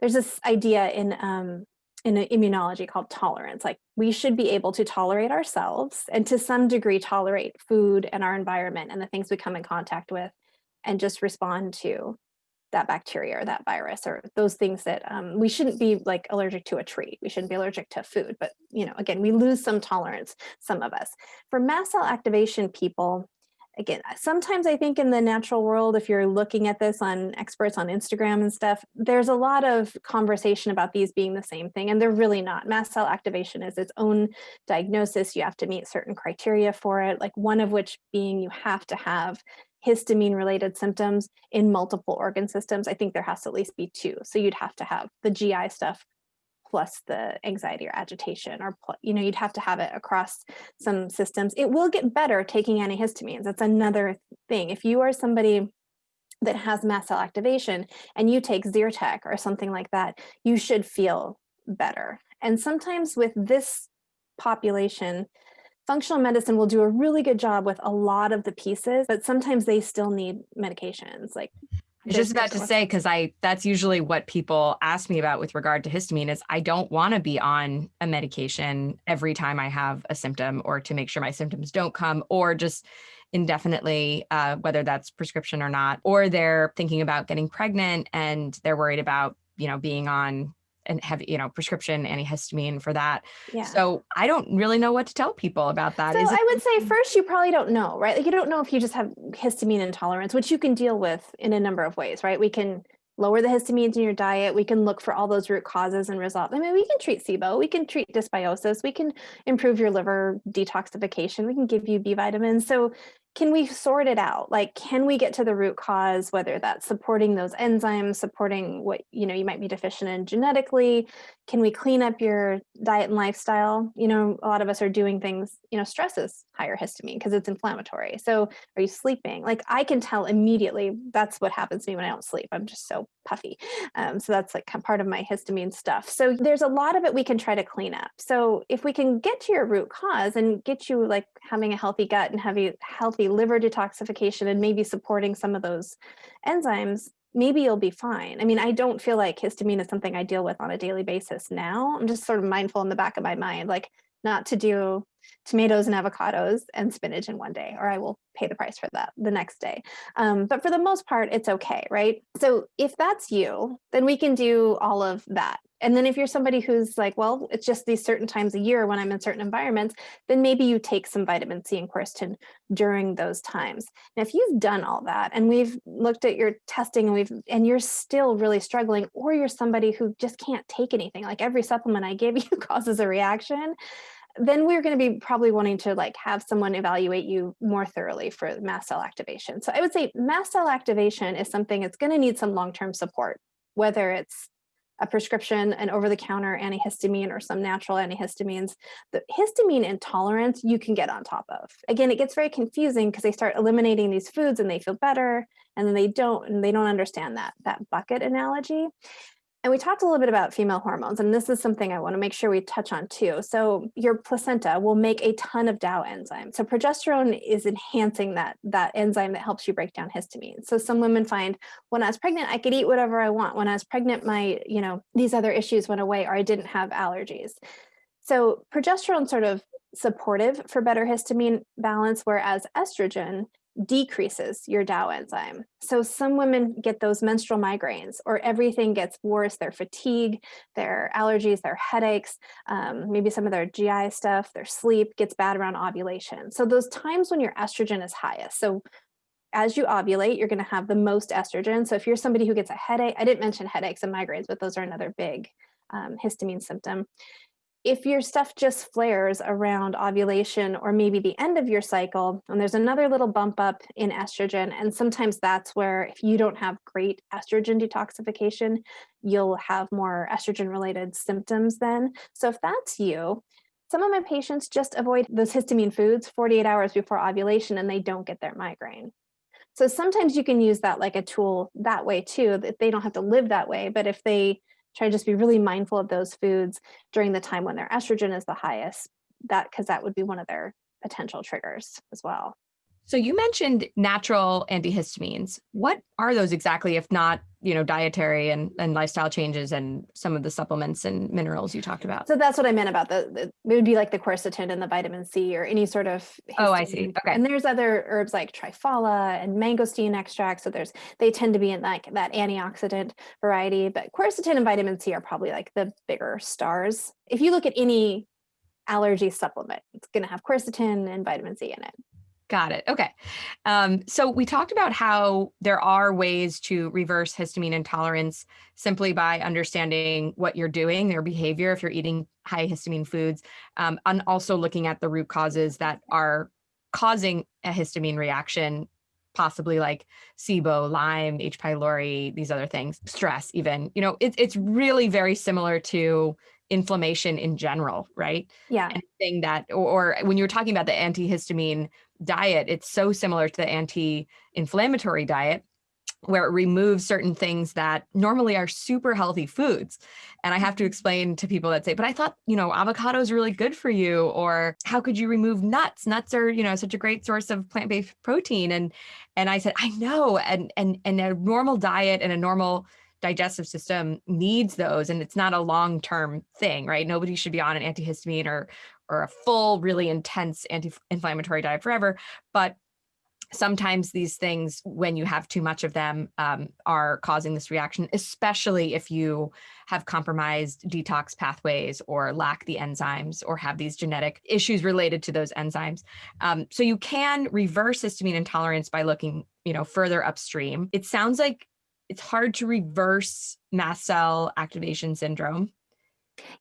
There's this idea in um, in immunology called tolerance. Like we should be able to tolerate ourselves and to some degree tolerate food and our environment and the things we come in contact with and just respond to that bacteria or that virus or those things that um, we shouldn't be like allergic to a tree. We shouldn't be allergic to food, but you know, again, we lose some tolerance, some of us. For mast cell activation people, again, sometimes I think in the natural world, if you're looking at this on experts on Instagram and stuff, there's a lot of conversation about these being the same thing, and they're really not. Mast cell activation is its own diagnosis. You have to meet certain criteria for it, like one of which being you have to have histamine related symptoms in multiple organ systems, I think there has to at least be two. So you'd have to have the GI stuff plus the anxiety or agitation or you know you'd have to have it across some systems. It will get better taking antihistamines. That's another thing. If you are somebody that has mast cell activation and you take Zyrtec or something like that you should feel better. And sometimes with this population functional medicine will do a really good job with a lot of the pieces, but sometimes they still need medications. Like was just about to say, because I that's usually what people ask me about with regard to histamine is I don't want to be on a medication every time I have a symptom or to make sure my symptoms don't come or just indefinitely, uh, whether that's prescription or not, or they're thinking about getting pregnant and they're worried about, you know, being on and have you know prescription antihistamine for that yeah. so i don't really know what to tell people about that so i would say first you probably don't know right like you don't know if you just have histamine intolerance which you can deal with in a number of ways right we can lower the histamines in your diet. We can look for all those root causes and resolve. I mean, we can treat SIBO, we can treat dysbiosis, we can improve your liver detoxification, we can give you B vitamins. So can we sort it out? Like, can we get to the root cause, whether that's supporting those enzymes, supporting what, you know, you might be deficient in genetically? Can we clean up your diet and lifestyle? You know, a lot of us are doing things, you know, stress is higher histamine because it's inflammatory. So are you sleeping? Like I can tell immediately that's what happens to me when I don't sleep. I'm just so puffy. Um, so that's like part of my histamine stuff. So there's a lot of it we can try to clean up. So if we can get to your root cause and get you like having a healthy gut and having healthy liver detoxification and maybe supporting some of those enzymes, maybe you'll be fine. I mean, I don't feel like histamine is something I deal with on a daily basis now. I'm just sort of mindful in the back of my mind, like not to do tomatoes and avocados and spinach in one day, or I will pay the price for that the next day. Um, but for the most part, it's okay, right? So if that's you, then we can do all of that. And then if you're somebody who's like, well, it's just these certain times a year when I'm in certain environments, then maybe you take some vitamin C and quercetin during those times. Now, if you've done all that and we've looked at your testing and we've and you're still really struggling, or you're somebody who just can't take anything, like every supplement I give [LAUGHS] you causes a reaction, then we're going to be probably wanting to like have someone evaluate you more thoroughly for mast cell activation. So I would say mast cell activation is something that's going to need some long-term support, whether it's a prescription, an over-the-counter antihistamine or some natural antihistamines. The histamine intolerance you can get on top of. Again, it gets very confusing because they start eliminating these foods and they feel better and then they don't and they don't understand that that bucket analogy. And we talked a little bit about female hormones, and this is something I want to make sure we touch on too. So your placenta will make a ton of DAO enzymes. So progesterone is enhancing that, that enzyme that helps you break down histamine. So some women find when I was pregnant, I could eat whatever I want. When I was pregnant, my, you know, these other issues went away or I didn't have allergies. So progesterone sort of supportive for better histamine balance, whereas estrogen decreases your DAO enzyme. So some women get those menstrual migraines or everything gets worse, their fatigue, their allergies, their headaches, um, maybe some of their GI stuff, their sleep gets bad around ovulation. So those times when your estrogen is highest. So as you ovulate, you're going to have the most estrogen. So if you're somebody who gets a headache, I didn't mention headaches and migraines, but those are another big um, histamine symptom if your stuff just flares around ovulation or maybe the end of your cycle, and there's another little bump up in estrogen, and sometimes that's where if you don't have great estrogen detoxification, you'll have more estrogen related symptoms then. So if that's you, some of my patients just avoid those histamine foods 48 hours before ovulation and they don't get their migraine. So sometimes you can use that like a tool that way too, that they don't have to live that way, but if they try to just be really mindful of those foods during the time when their estrogen is the highest, that because that would be one of their potential triggers as well. So you mentioned natural antihistamines. What are those exactly, if not, you know, dietary and, and lifestyle changes and some of the supplements and minerals you talked about? So that's what I meant about the, the it would be like the quercetin and the vitamin C or any sort of. Histamine. Oh, I see. Okay. And there's other herbs like triphala and mangosteen extract. So there's, they tend to be in like that antioxidant variety, but quercetin and vitamin C are probably like the bigger stars. If you look at any allergy supplement, it's going to have quercetin and vitamin C in it. Got it. Okay. Um, so we talked about how there are ways to reverse histamine intolerance simply by understanding what you're doing, their behavior, if you're eating high histamine foods, um, and also looking at the root causes that are causing a histamine reaction, possibly like SIBO, Lyme, H. pylori, these other things, stress even. You know, it, it's really very similar to inflammation in general, right? Yeah. Anything that, or, or when you're talking about the antihistamine diet, it's so similar to the anti-inflammatory diet where it removes certain things that normally are super healthy foods. And I have to explain to people that say, but I thought, you know, avocado is really good for you. Or how could you remove nuts? Nuts are, you know, such a great source of plant-based protein. And, and I said, I know. And, and, and a normal diet and a normal digestive system needs those and it's not a long-term thing right? Nobody should be on an antihistamine or or a full really intense anti-inflammatory diet forever but sometimes these things when you have too much of them um, are causing this reaction especially if you have compromised detox pathways or lack the enzymes or have these genetic issues related to those enzymes. Um, so you can reverse histamine intolerance by looking you know further upstream. It sounds like it's hard to reverse mast cell activation syndrome.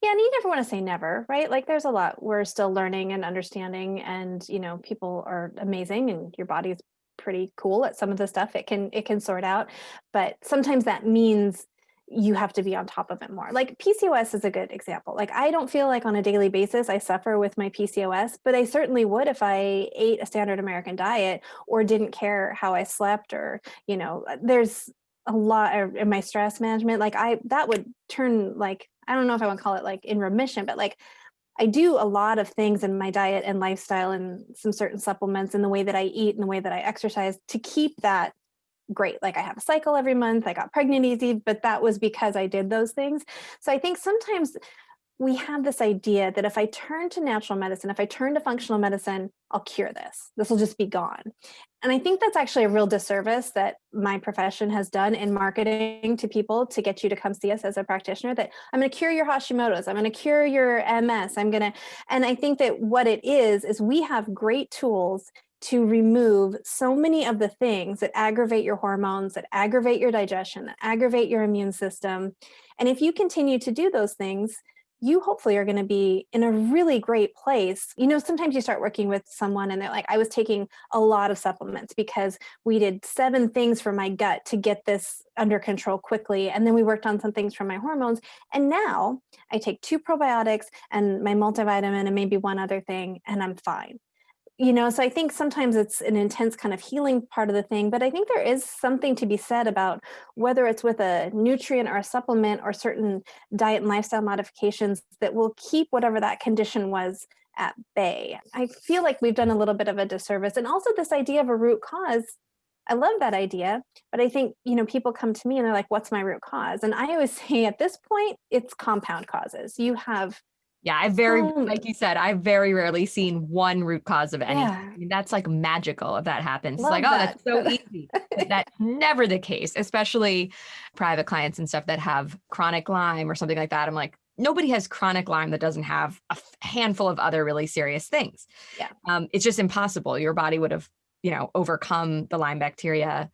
Yeah, and you never want to say never, right? Like there's a lot we're still learning and understanding and you know, people are amazing and your body is pretty cool at some of the stuff it can it can sort out, but sometimes that means you have to be on top of it more. Like PCOS is a good example. Like I don't feel like on a daily basis I suffer with my PCOS, but I certainly would if I ate a standard American diet or didn't care how I slept or, you know, there's a lot in my stress management. Like I, that would turn like, I don't know if I want to call it like in remission, but like I do a lot of things in my diet and lifestyle and some certain supplements and the way that I eat and the way that I exercise to keep that great. Like I have a cycle every month, I got pregnant easy, but that was because I did those things. So I think sometimes we have this idea that if I turn to natural medicine, if I turn to functional medicine, I'll cure this. This will just be gone. And I think that's actually a real disservice that my profession has done in marketing to people to get you to come see us as a practitioner that I'm going to cure your Hashimoto's, I'm going to cure your MS, I'm going to, and I think that what it is, is we have great tools to remove so many of the things that aggravate your hormones, that aggravate your digestion, that aggravate your immune system. And if you continue to do those things, you hopefully are going to be in a really great place. You know, sometimes you start working with someone and they're like, I was taking a lot of supplements because we did seven things for my gut to get this under control quickly. And then we worked on some things for my hormones. And now I take two probiotics and my multivitamin and maybe one other thing, and I'm fine you know, so I think sometimes it's an intense kind of healing part of the thing, but I think there is something to be said about whether it's with a nutrient or a supplement or certain diet and lifestyle modifications that will keep whatever that condition was at bay. I feel like we've done a little bit of a disservice. And also this idea of a root cause, I love that idea, but I think, you know, people come to me and they're like, what's my root cause? And I always [LAUGHS] say at this point, it's compound causes. You have yeah, I very, like you said, I've very rarely seen one root cause of anything. Yeah. I mean, that's like magical if that happens. Love it's like, that. oh, that's so easy. [LAUGHS] that's never the case, especially private clients and stuff that have chronic Lyme or something like that. I'm like, nobody has chronic Lyme that doesn't have a handful of other really serious things. Yeah. Um, it's just impossible. Your body would have, you know, overcome the Lyme bacteria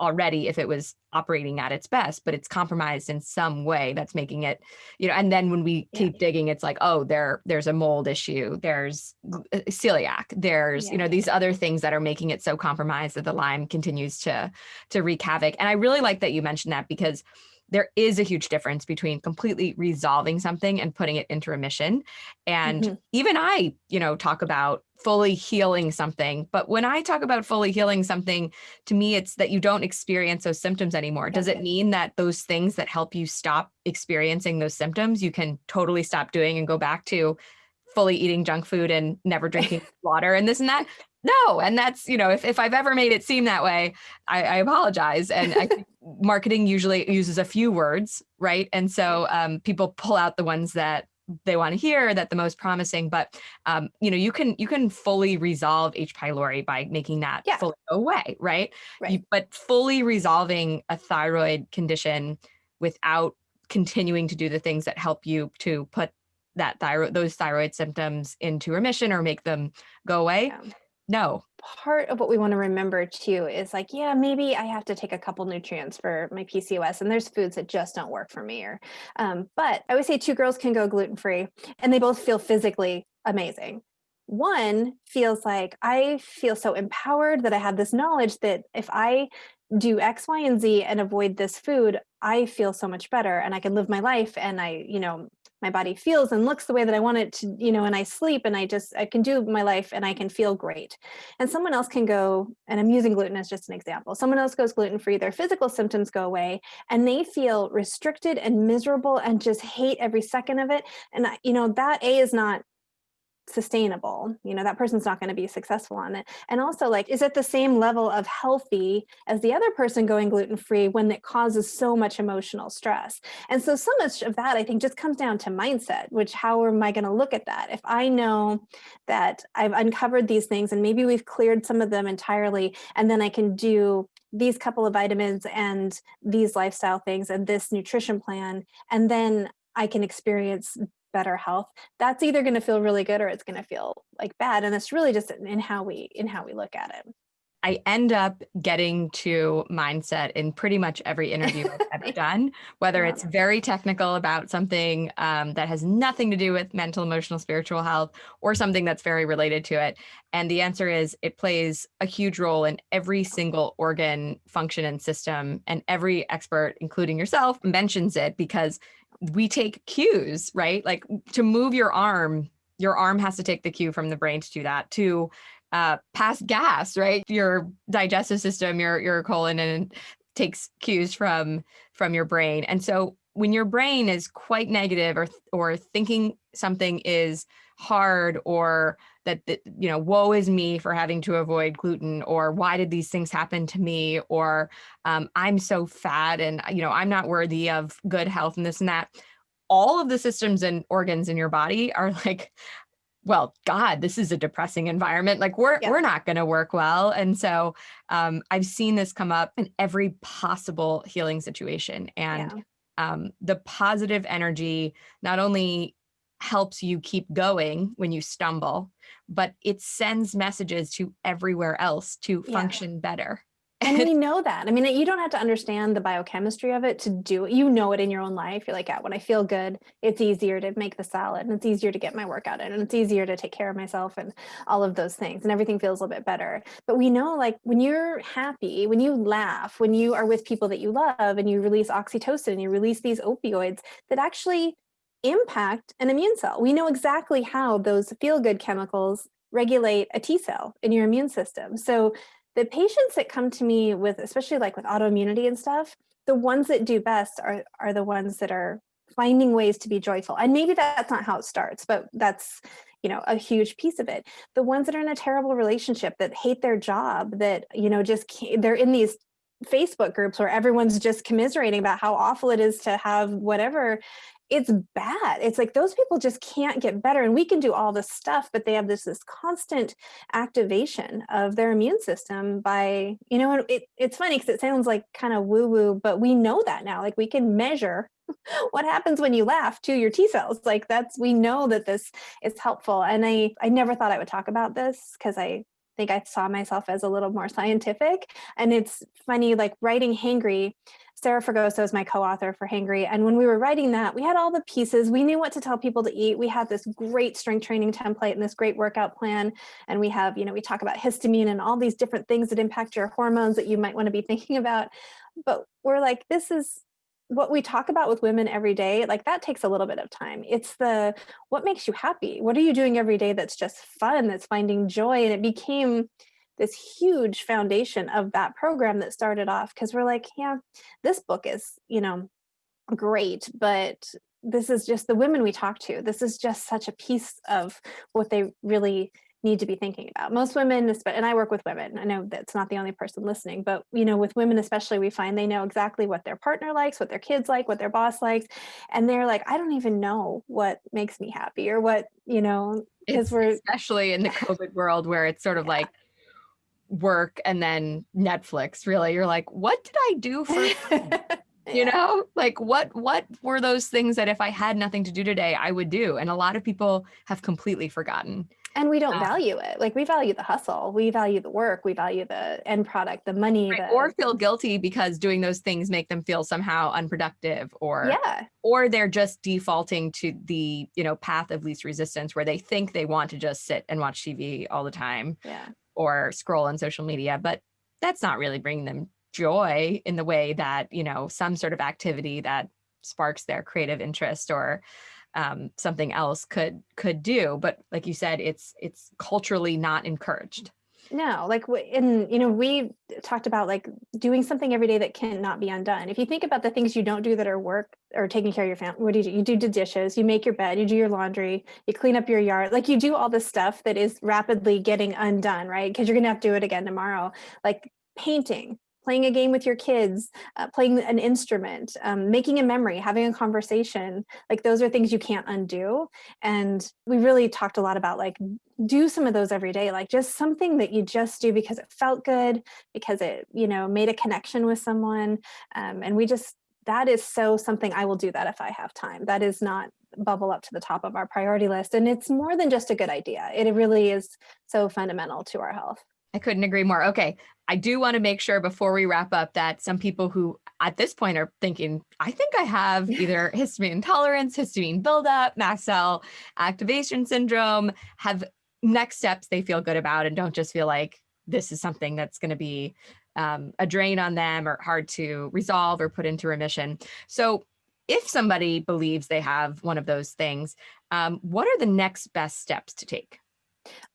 already if it was operating at its best but it's compromised in some way that's making it you know and then when we yeah. keep digging it's like oh there there's a mold issue there's uh, celiac there's yeah. you know these other things that are making it so compromised that the lyme continues to to wreak havoc and i really like that you mentioned that because there is a huge difference between completely resolving something and putting it into remission. And mm -hmm. even I, you know, talk about fully healing something. But when I talk about fully healing something, to me, it's that you don't experience those symptoms anymore. Does it mean that those things that help you stop experiencing those symptoms, you can totally stop doing and go back to fully eating junk food and never drinking [LAUGHS] water and this and that? No. And that's, you know, if, if I've ever made it seem that way, I, I apologize. And I [LAUGHS] marketing usually uses a few words, right? And so um, people pull out the ones that they want to hear that the most promising but um, you know you can you can fully resolve h pylori by making that yeah. fully go away right, right. You, but fully resolving a thyroid condition without continuing to do the things that help you to put that thyroid those thyroid symptoms into remission or make them go away yeah. No part of what we want to remember too is like, yeah, maybe I have to take a couple nutrients for my PCOS and there's foods that just don't work for me. Or, um, but I would say two girls can go gluten-free and they both feel physically amazing. One feels like I feel so empowered that I have this knowledge that if I do X, Y, and Z and avoid this food, I feel so much better and I can live my life and I, you know, my body feels and looks the way that I want it to, you know, and I sleep and I just, I can do my life and I can feel great. And someone else can go, and I'm using gluten as just an example. Someone else goes gluten-free, their physical symptoms go away and they feel restricted and miserable and just hate every second of it. And, you know, that A is not sustainable you know that person's not going to be successful on it. And also like is it the same level of healthy as the other person going gluten-free when it causes so much emotional stress? And so so much of that i think just comes down to mindset which how am i going to look at that? If i know that i've uncovered these things and maybe we've cleared some of them entirely and then i can do these couple of vitamins and these lifestyle things and this nutrition plan and then I can experience better health, that's either going to feel really good or it's going to feel like bad. And it's really just in how we in how we look at it. I end up getting to mindset in pretty much every interview I've [LAUGHS] ever done, whether it's very technical about something um, that has nothing to do with mental, emotional, spiritual health, or something that's very related to it. And the answer is it plays a huge role in every single organ, function, and system. And every expert, including yourself, mentions it because we take cues, right? Like to move your arm, your arm has to take the cue from the brain to do that. To uh, pass gas, right? Your digestive system, your your colon, and takes cues from from your brain. And so when your brain is quite negative or or thinking something is hard or that, that you know woe is me for having to avoid gluten or why did these things happen to me or um, i'm so fat and you know i'm not worthy of good health and this and that all of the systems and organs in your body are [LAUGHS] like well, God, this is a depressing environment. Like we're yeah. we're not going to work well. And so um, I've seen this come up in every possible healing situation. And yeah. um, the positive energy not only helps you keep going when you stumble, but it sends messages to everywhere else to yeah. function better and we [LAUGHS] know that. I mean, you don't have to understand the biochemistry of it to do it. You know it in your own life. You're like, yeah, when I feel good, it's easier to make the salad and it's easier to get my workout in and it's easier to take care of myself and all of those things and everything feels a little bit better. But we know like when you're happy, when you laugh, when you are with people that you love and you release oxytocin and you release these opioids that actually impact an immune cell. We know exactly how those feel good chemicals regulate a T cell in your immune system. So the patients that come to me with, especially like with autoimmunity and stuff, the ones that do best are, are the ones that are finding ways to be joyful. And maybe that's not how it starts, but that's, you know, a huge piece of it. The ones that are in a terrible relationship that hate their job, that, you know, just they're in these Facebook groups where everyone's just commiserating about how awful it is to have whatever it's bad. It's like those people just can't get better and we can do all this stuff, but they have this, this constant activation of their immune system by, you know, it, it's funny because it sounds like kind of woo woo, but we know that now, like we can measure [LAUGHS] what happens when you laugh to your T cells. Like that's, we know that this is helpful. And I, I never thought I would talk about this because I think I saw myself as a little more scientific. And it's funny, like writing Hangry, Sarah Fragoso is my co-author for Hangry. And when we were writing that, we had all the pieces. We knew what to tell people to eat. We had this great strength training template and this great workout plan. And we have, you know, we talk about histamine and all these different things that impact your hormones that you might want to be [LAUGHS] thinking about. But we're like, this is what we talk about with women every day, like that takes a little bit of time. It's the, what makes you happy? What are you doing every day that's just fun, that's finding joy? And it became this huge foundation of that program that started off because we're like, yeah, this book is, you know, great, but this is just the women we talk to. This is just such a piece of what they really need to be thinking about. Most women, and I work with women, I know that's not the only person listening, but you know, with women especially, we find they know exactly what their partner likes, what their kids like, what their boss likes. And they're like, I don't even know what makes me happy or what, you know, because we're especially in the COVID world where it's sort of yeah. like work and then Netflix, really. You're like, what did I do for [LAUGHS] you know? Like what what were those things that if i had nothing to do today i would do? And a lot of people have completely forgotten and we don't value it. Like we value the hustle. We value the work. We value the end product the money right. the, or feel guilty because doing those things make them feel somehow unproductive or yeah. or they're just defaulting to the you know path of least resistance where they think they want to just sit and watch tv all the time. Yeah or scroll on social media but that's not really bringing them joy in the way that you know some sort of activity that sparks their creative interest or um, something else could could do. But like you said it's it's culturally not encouraged no like in you know we talked about like doing something every day that cannot be undone. If you think about the things you don't do that are work or taking care of your family what do you do? You do the dishes you make your bed you do your laundry you clean up your yard like you do all this stuff that is rapidly getting undone right? Because you're gonna have to do it again tomorrow. Like painting playing a game with your kids, uh, playing an instrument, um, making a memory, having a conversation, like those are things you can't undo. And we really talked a lot about like, do some of those every day, like just something that you just do because it felt good, because it, you know, made a connection with someone. Um, and we just, that is so something I will do that if I have time. That is not bubble up to the top of our priority list. And it's more than just a good idea. It really is so fundamental to our health. I couldn't agree more. Okay. I do want to make sure before we wrap up that some people who at this point are thinking, I think I have [LAUGHS] either histamine intolerance, histamine buildup, mast cell activation syndrome, have next steps they feel good about and don't just feel like this is something that's going to be um, a drain on them or hard to resolve or put into remission. So if somebody believes they have one of those things, um, what are the next best steps to take?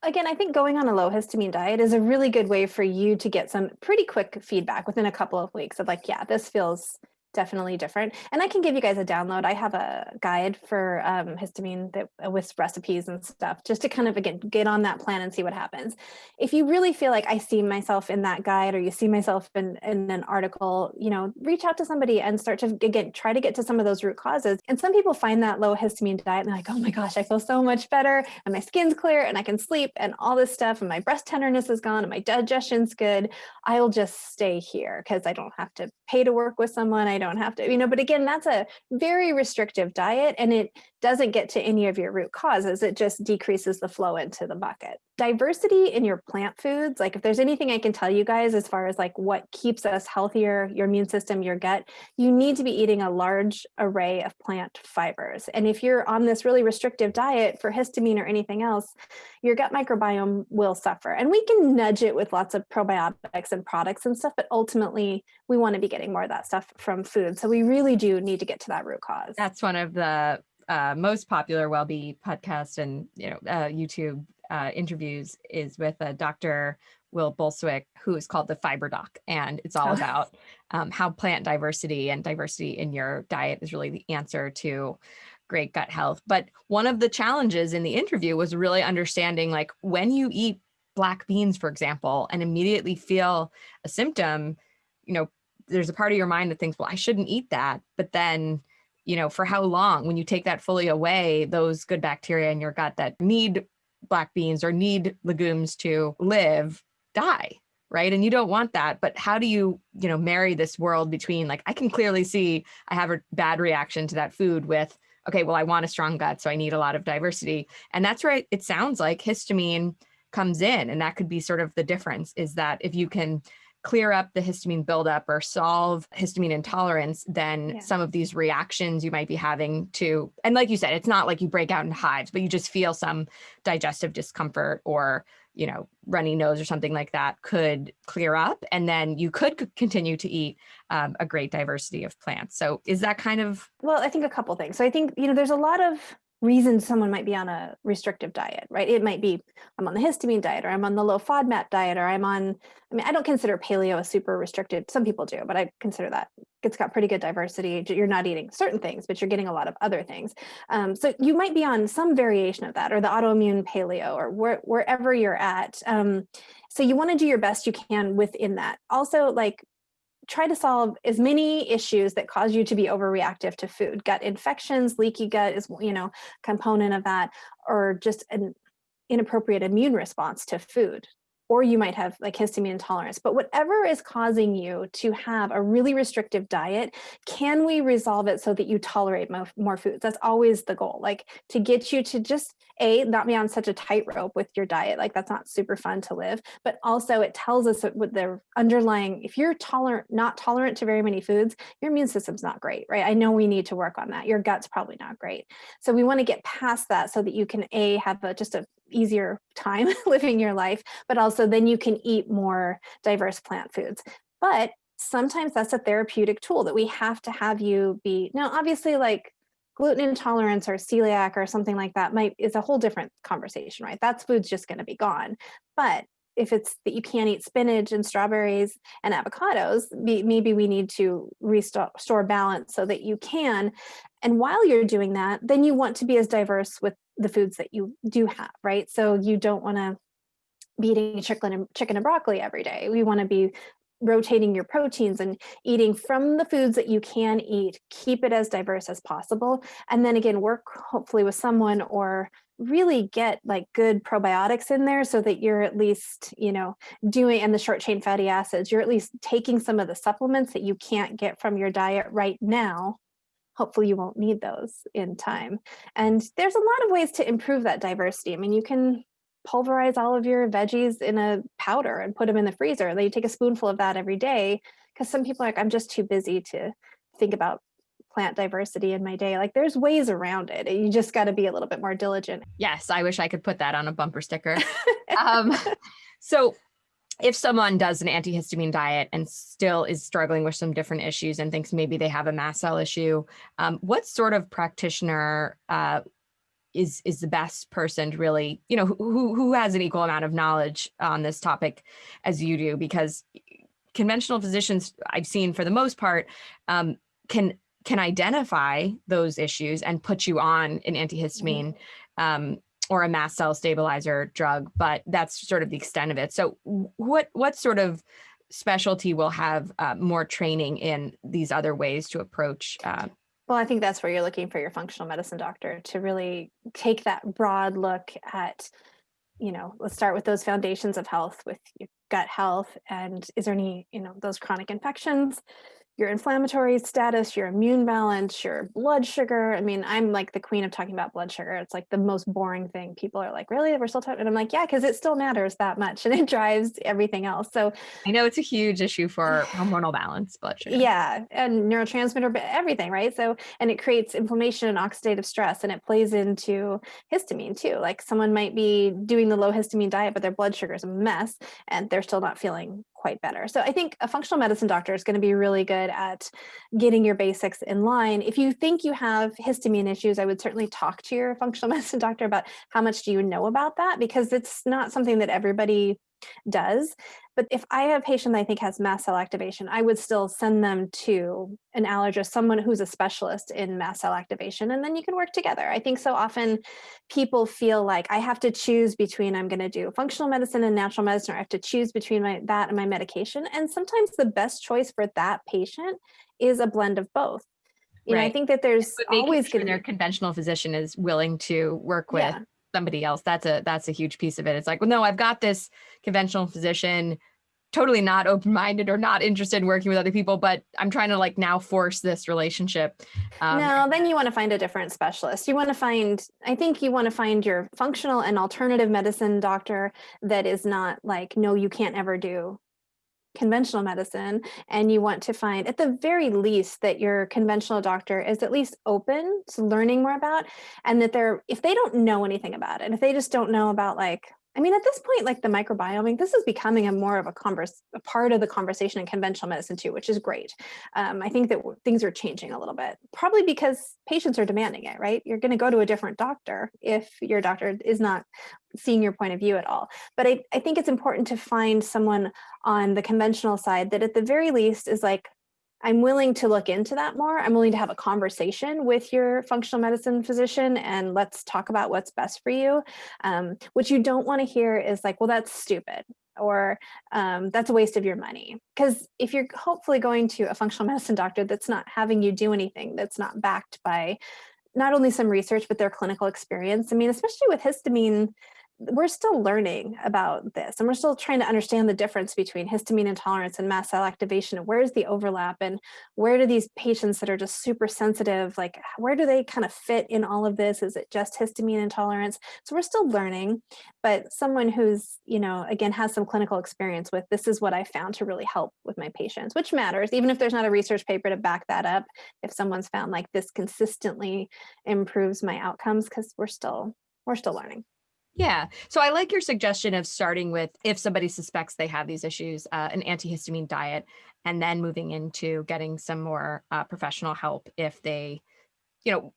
Again, I think going on a low histamine diet is a really good way for you to get some pretty quick feedback within a couple of weeks of like, yeah, this feels definitely different. And I can give you guys a download. I have a guide for um, histamine that uh, with recipes and stuff, just to kind of, again, get on that plan and see what happens. If you really feel like I see myself in that guide or you see myself in, in an article, you know, reach out to somebody and start to, again, try to get to some of those root causes. And some people find that low histamine diet and they're like, oh my gosh, I feel so much better and my skin's clear and I can sleep and all this stuff and my breast tenderness is gone and my digestion's good. I'll just stay here because I don't have to pay to work with someone. I don't have to, you know, but again, that's a very restrictive diet and it doesn't get to any of your root causes. It just decreases the flow into the bucket. Diversity in your plant foods, like if there's anything I can tell you guys as far as like what keeps us healthier, your immune system, your gut, you need to be eating a large array of plant fibers. And if you're on this really restrictive diet for histamine or anything else, your gut microbiome will suffer. And we can nudge it with lots of probiotics and products and stuff, but ultimately we want to be getting more of that stuff from food. So we really do need to get to that root cause. That's one of the uh, most popular WellBe podcast and you know uh, YouTube uh, interviews is with a Dr. Will Bulsiewicz, who is called the Fiber Doc, and it's all oh. about um, how plant diversity and diversity in your diet is really the answer to great gut health. But one of the challenges in the interview was really understanding like when you eat black beans, for example, and immediately feel a symptom, you know, there's a part of your mind that thinks, well, I shouldn't eat that. But then you know, for how long when you take that fully away, those good bacteria in your gut that need black beans or need legumes to live die right? And you don't want that but how do you you know marry this world between like i can clearly see i have a bad reaction to that food with okay well i want a strong gut so i need a lot of diversity. And that's where it sounds like histamine comes in and that could be sort of the difference is that if you can clear up the histamine buildup or solve histamine intolerance, then yeah. some of these reactions you might be having to, and like you said, it's not like you break out in hives, but you just feel some digestive discomfort or, you know, runny nose or something like that could clear up. And then you could continue to eat um, a great diversity of plants. So is that kind of? Well, I think a couple things. So I think, you know, there's a lot of reasons someone might be on a restrictive diet, right? It might be I'm on the histamine diet or I'm on the low FODMAP diet or I'm on, I mean, I don't consider paleo a super restricted. Some people do, but I consider that it's got pretty good diversity. You're not eating certain things, but you're getting a lot of other things. Um, so you might be on some variation of that or the autoimmune paleo or where, wherever you're at. Um, so you want to do your best you can within that. Also, like try to solve as many issues that cause you to be overreactive to food. Gut infections, leaky gut is, you know, component of that, or just an inappropriate immune response to food or you might have like histamine intolerance, but whatever is causing you to have a really restrictive diet, can we resolve it so that you tolerate more, more foods? That's always the goal, like to get you to just a, not be on such a tightrope with your diet, like that's not super fun to live, but also it tells us that with the underlying, if you're tolerant, not tolerant to very many foods, your immune system's not great, right? I know we need to work on that. Your gut's probably not great. So we wanna get past that so that you can A, have a, just a easier time [LAUGHS] living your life, but also then you can eat more diverse plant foods. But sometimes that's a therapeutic tool that we have to have you be, now obviously like gluten intolerance or celiac or something like that might is a whole different conversation, right? That's food's just gonna be gone. But if it's that you can't eat spinach and strawberries and avocados, maybe we need to restore balance so that you can. And while you're doing that, then you want to be as diverse with the foods that you do have, right? So you don't want to be eating chicken and chicken and broccoli every day. We want to be rotating your proteins and eating from the foods that you can eat, keep it as diverse as possible. And then again, work hopefully with someone or really get like good probiotics in there so that you're at least, you know, doing and the short chain fatty acids, you're at least taking some of the supplements that you can't get from your diet right now hopefully you won't need those in time. And there's a lot of ways to improve that diversity. I mean, you can pulverize all of your veggies in a powder and put them in the freezer. And then you take a spoonful of that every day because some people are like, I'm just too busy to think about plant diversity in my day. Like there's ways around it. You just got to be a little bit more diligent. Yes, I wish I could put that on a bumper sticker. [LAUGHS] um, so if someone does an antihistamine diet and still is struggling with some different issues and thinks maybe they have a mast cell issue, um, what sort of practitioner uh, is is the best person to really, you know, who who has an equal amount of knowledge on this topic as you do? Because conventional physicians I've seen for the most part um, can can identify those issues and put you on an antihistamine um, or a mast cell stabilizer drug, but that's sort of the extent of it. So what what sort of specialty will have uh, more training in these other ways to approach uh, well, I think that's where you're looking for your functional medicine doctor to really take that broad look at, you know, let's start with those foundations of health with your gut health. And is there any, you know, those chronic infections? Your inflammatory status, your immune balance, your blood sugar. I mean, I'm like the queen of talking about blood sugar. It's like the most boring thing. People are like, really? We're still talking? And I'm like, yeah, because it still matters that much [LAUGHS] and it drives everything else. So I know it's a huge issue for hormonal balance, blood sugar. Yeah. And neurotransmitter, everything, right? So, and it creates inflammation and oxidative stress and it plays into histamine too. Like someone might be doing the low histamine diet, but their blood sugar is a mess and they're still not feeling quite better. So I think a functional medicine doctor is going to be really good at getting your basics in line. If you think you have histamine issues, I would certainly talk to your functional [LAUGHS] medicine doctor about how much do you know about that because it's not something that everybody does. But if I have a patient that I think has mast cell activation, I would still send them to an allergist, someone who's a specialist in mast cell activation, and then you can work together. I think so often people feel like I have to choose between I'm going to do functional medicine and natural medicine, or I have to choose between my that and my medication. And sometimes the best choice for that patient is a blend of both. You right. know, I think that there's always sure their conventional physician is willing to work with yeah somebody else that's a that's a huge piece of it. It's like well no i've got this conventional physician totally not open-minded or not interested in working with other people but i'm trying to like now force this relationship. Um, no then you want to find a different specialist. You want to find i think you want to find your functional and alternative medicine doctor that is not like no you can't ever do conventional medicine and you want to find at the very least that your conventional doctor is at least open to learning more about and that they're if they don't know anything about it if they just don't know about like I mean, at this point, like the microbiome, this is becoming a more of a converse, a part of the conversation in conventional medicine too, which is great. Um, I think that things are changing a little bit, probably because patients are demanding it, right? You're going to go to a different doctor if your doctor is not seeing your point of view at all. But I, I think it's important to find someone on the conventional side that at the very least is like, I'm willing to look into that more. I'm willing to have a conversation with your functional medicine physician and let's talk about what's best for you. Um, what you don't want to hear is like, well, that's stupid or um, that's a waste of your money. Because if you're hopefully going to a functional medicine doctor that's not having you do anything, that's not backed by not only some research, but their clinical experience. I mean, especially with histamine, we're still learning about this and we're still trying to understand the difference between histamine intolerance and mast cell activation and where's the overlap and where do these patients that are just super sensitive like where do they kind of fit in all of this? Is it just histamine intolerance? So we're still learning but someone who's you know again has some clinical experience with this is what i found to really help with my patients which matters even if there's not a research paper to back that up if someone's found like this consistently improves my outcomes because we're still we're still learning yeah. So I like your suggestion of starting with if somebody suspects they have these issues, uh, an antihistamine diet, and then moving into getting some more uh, professional help if they, you know,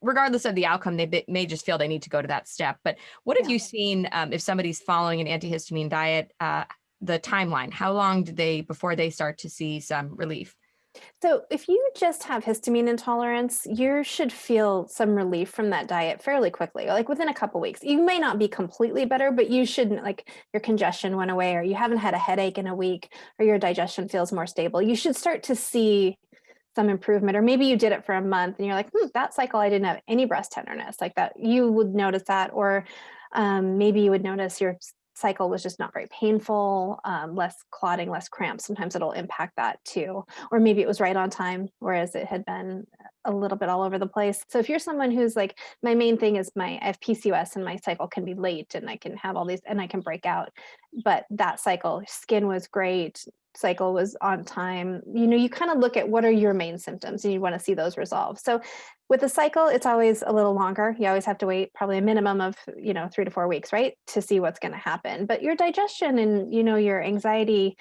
regardless of the outcome, they may just feel they need to go to that step. But what have yeah. you seen um, if somebody's following an antihistamine diet, uh, the timeline? How long do they before they start to see some relief? So if you just have histamine intolerance, you should feel some relief from that diet fairly quickly, like within a couple weeks. You may not be completely better, but you shouldn't like your congestion went away or you haven't had a headache in a week or your digestion feels more stable. You should start to see some improvement or maybe you did it for a month and you're like, hmm, that cycle I didn't have any breast tenderness like that. You would notice that or um, maybe you would notice your cycle was just not very painful, um, less clotting, less cramps. Sometimes it'll impact that too. Or maybe it was right on time, whereas it had been a little bit all over the place. So if you're someone who's like, my main thing is my I have PCOS and my cycle can be late and I can have all these and I can break out. But that cycle, skin was great, cycle was on time. You know, you kind of look at what are your main symptoms and you want to see those resolve. So with the cycle, it's always a little longer. You always have to wait probably a minimum of, you know, three to four weeks, right? To see what's going to happen. But your digestion and, you know, your anxiety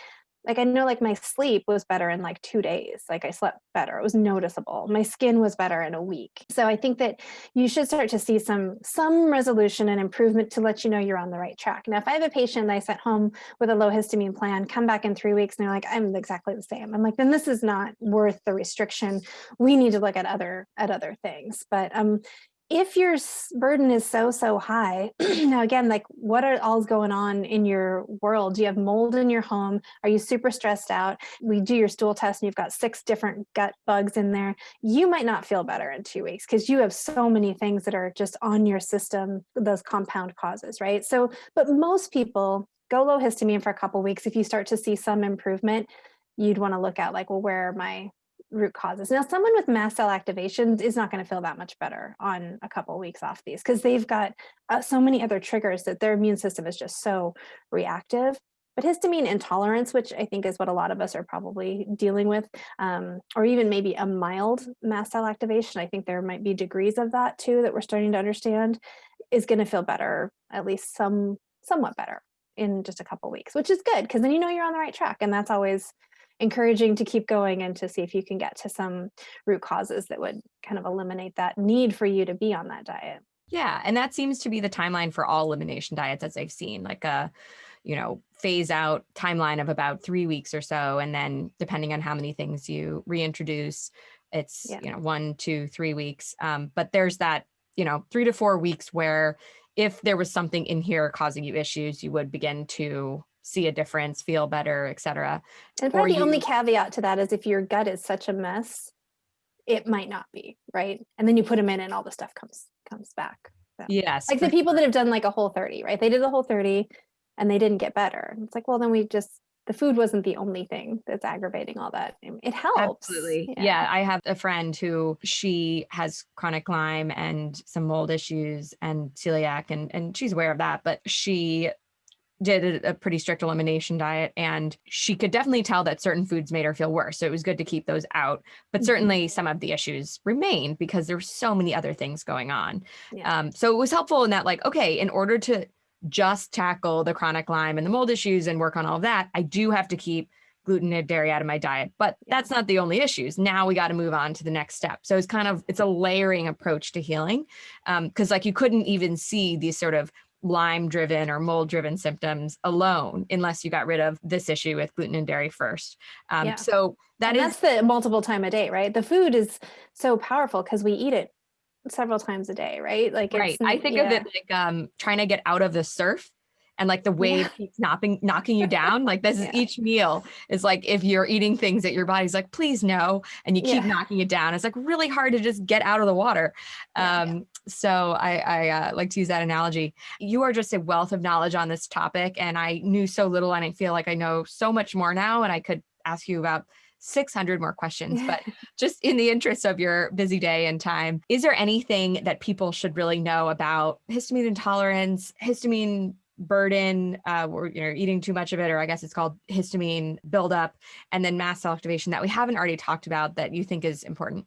like I know like my sleep was better in like two days. Like I slept better. It was noticeable. My skin was better in a week. So I think that you should start to see some some resolution and improvement to let you know you're on the right track. Now, if I have a patient that I sent home with a low histamine plan, come back in three weeks and they're like, I'm exactly the same. I'm like, then this is not worth the restriction. We need to look at other at other things. But um, if your burden is so so high [CLEARS THROAT] now again like what are all's going on in your world? Do you have mold in your home? Are you super stressed out? We do your stool test and you've got six different gut bugs in there. You might not feel better in two weeks because you have so many things that are just on your system those compound causes right? So but most people go low histamine for a couple weeks. If you start to see some improvement you'd want to look at like well where are my root causes. Now, someone with mast cell activation is not going to feel that much better on a couple of weeks off these because they've got uh, so many other triggers that their immune system is just so reactive. But histamine intolerance, which I think is what a lot of us are probably dealing with, um, or even maybe a mild mast cell activation, I think there might be degrees of that too that we're starting to understand, is going to feel better, at least some somewhat better in just a couple of weeks, which is good because then you know you're on the right track, and that's always encouraging to keep going and to see if you can get to some root causes that would kind of eliminate that need for you to be on that diet. Yeah, and that seems to be the timeline for all elimination diets as I've seen, like a you know, phase out timeline of about 3 weeks or so and then depending on how many things you reintroduce, it's, yeah. you know, one, two, three weeks. Um, but there's that, you know, 3 to 4 weeks where if there was something in here causing you issues, you would begin to see a difference, feel better, etc. And probably the only caveat to that is if your gut is such a mess, it might not be right. And then you put them in, and all the stuff comes comes back. So, yes, like the people that have done like a whole 30, right? They did the whole 30 and they didn't get better. It's like, well, then we just the food wasn't the only thing that's aggravating all that. It helps. Absolutely. Yeah. yeah. I have a friend who she has chronic Lyme and some mold issues and celiac and and she's aware of that, but she did a, pretty strict elimination diet and she could definitely tell that certain foods made her feel worse so it was good to keep those out. But mm-hmm. certainly some of the issues remained because there were so many other things going on. Yeah. um, so it was helpful in that like okay in order to just tackle the chronic lyme and the mold issues and work on all of that i do have to keep gluten and dairy out of my diet but that's not the only issues. Now we got to move on to the next step. So it's kind of it's a layering approach to healing because um, like you couldn't even see these sort of Lyme driven or mold driven symptoms alone unless you got rid of this issue with gluten and dairy first. Um, yeah. So that and is that's the multiple time a day, right? The food is so powerful because we eat it several times a day, right? Like, right. I think yeah. of it like um, trying to get out of the surf and like the wave yeah. keeps knocking knocking you down like this yeah. is each meal is like if you're eating things that your body's like please no and you keep yeah. knocking it down it's like really hard to just get out of the water um so i i uh, like to use that analogy. You are just a wealth of knowledge on this topic and i knew so little and i feel like i know so much more now and i could ask you about 600 more questions, but [LAUGHS] just in the interest of your busy day and time, is there anything that people should really know about histamine intolerance, histamine burden uh, or you know eating too much of it or i guess it's called histamine buildup and then mast cell activation that we haven't already talked about that you think is important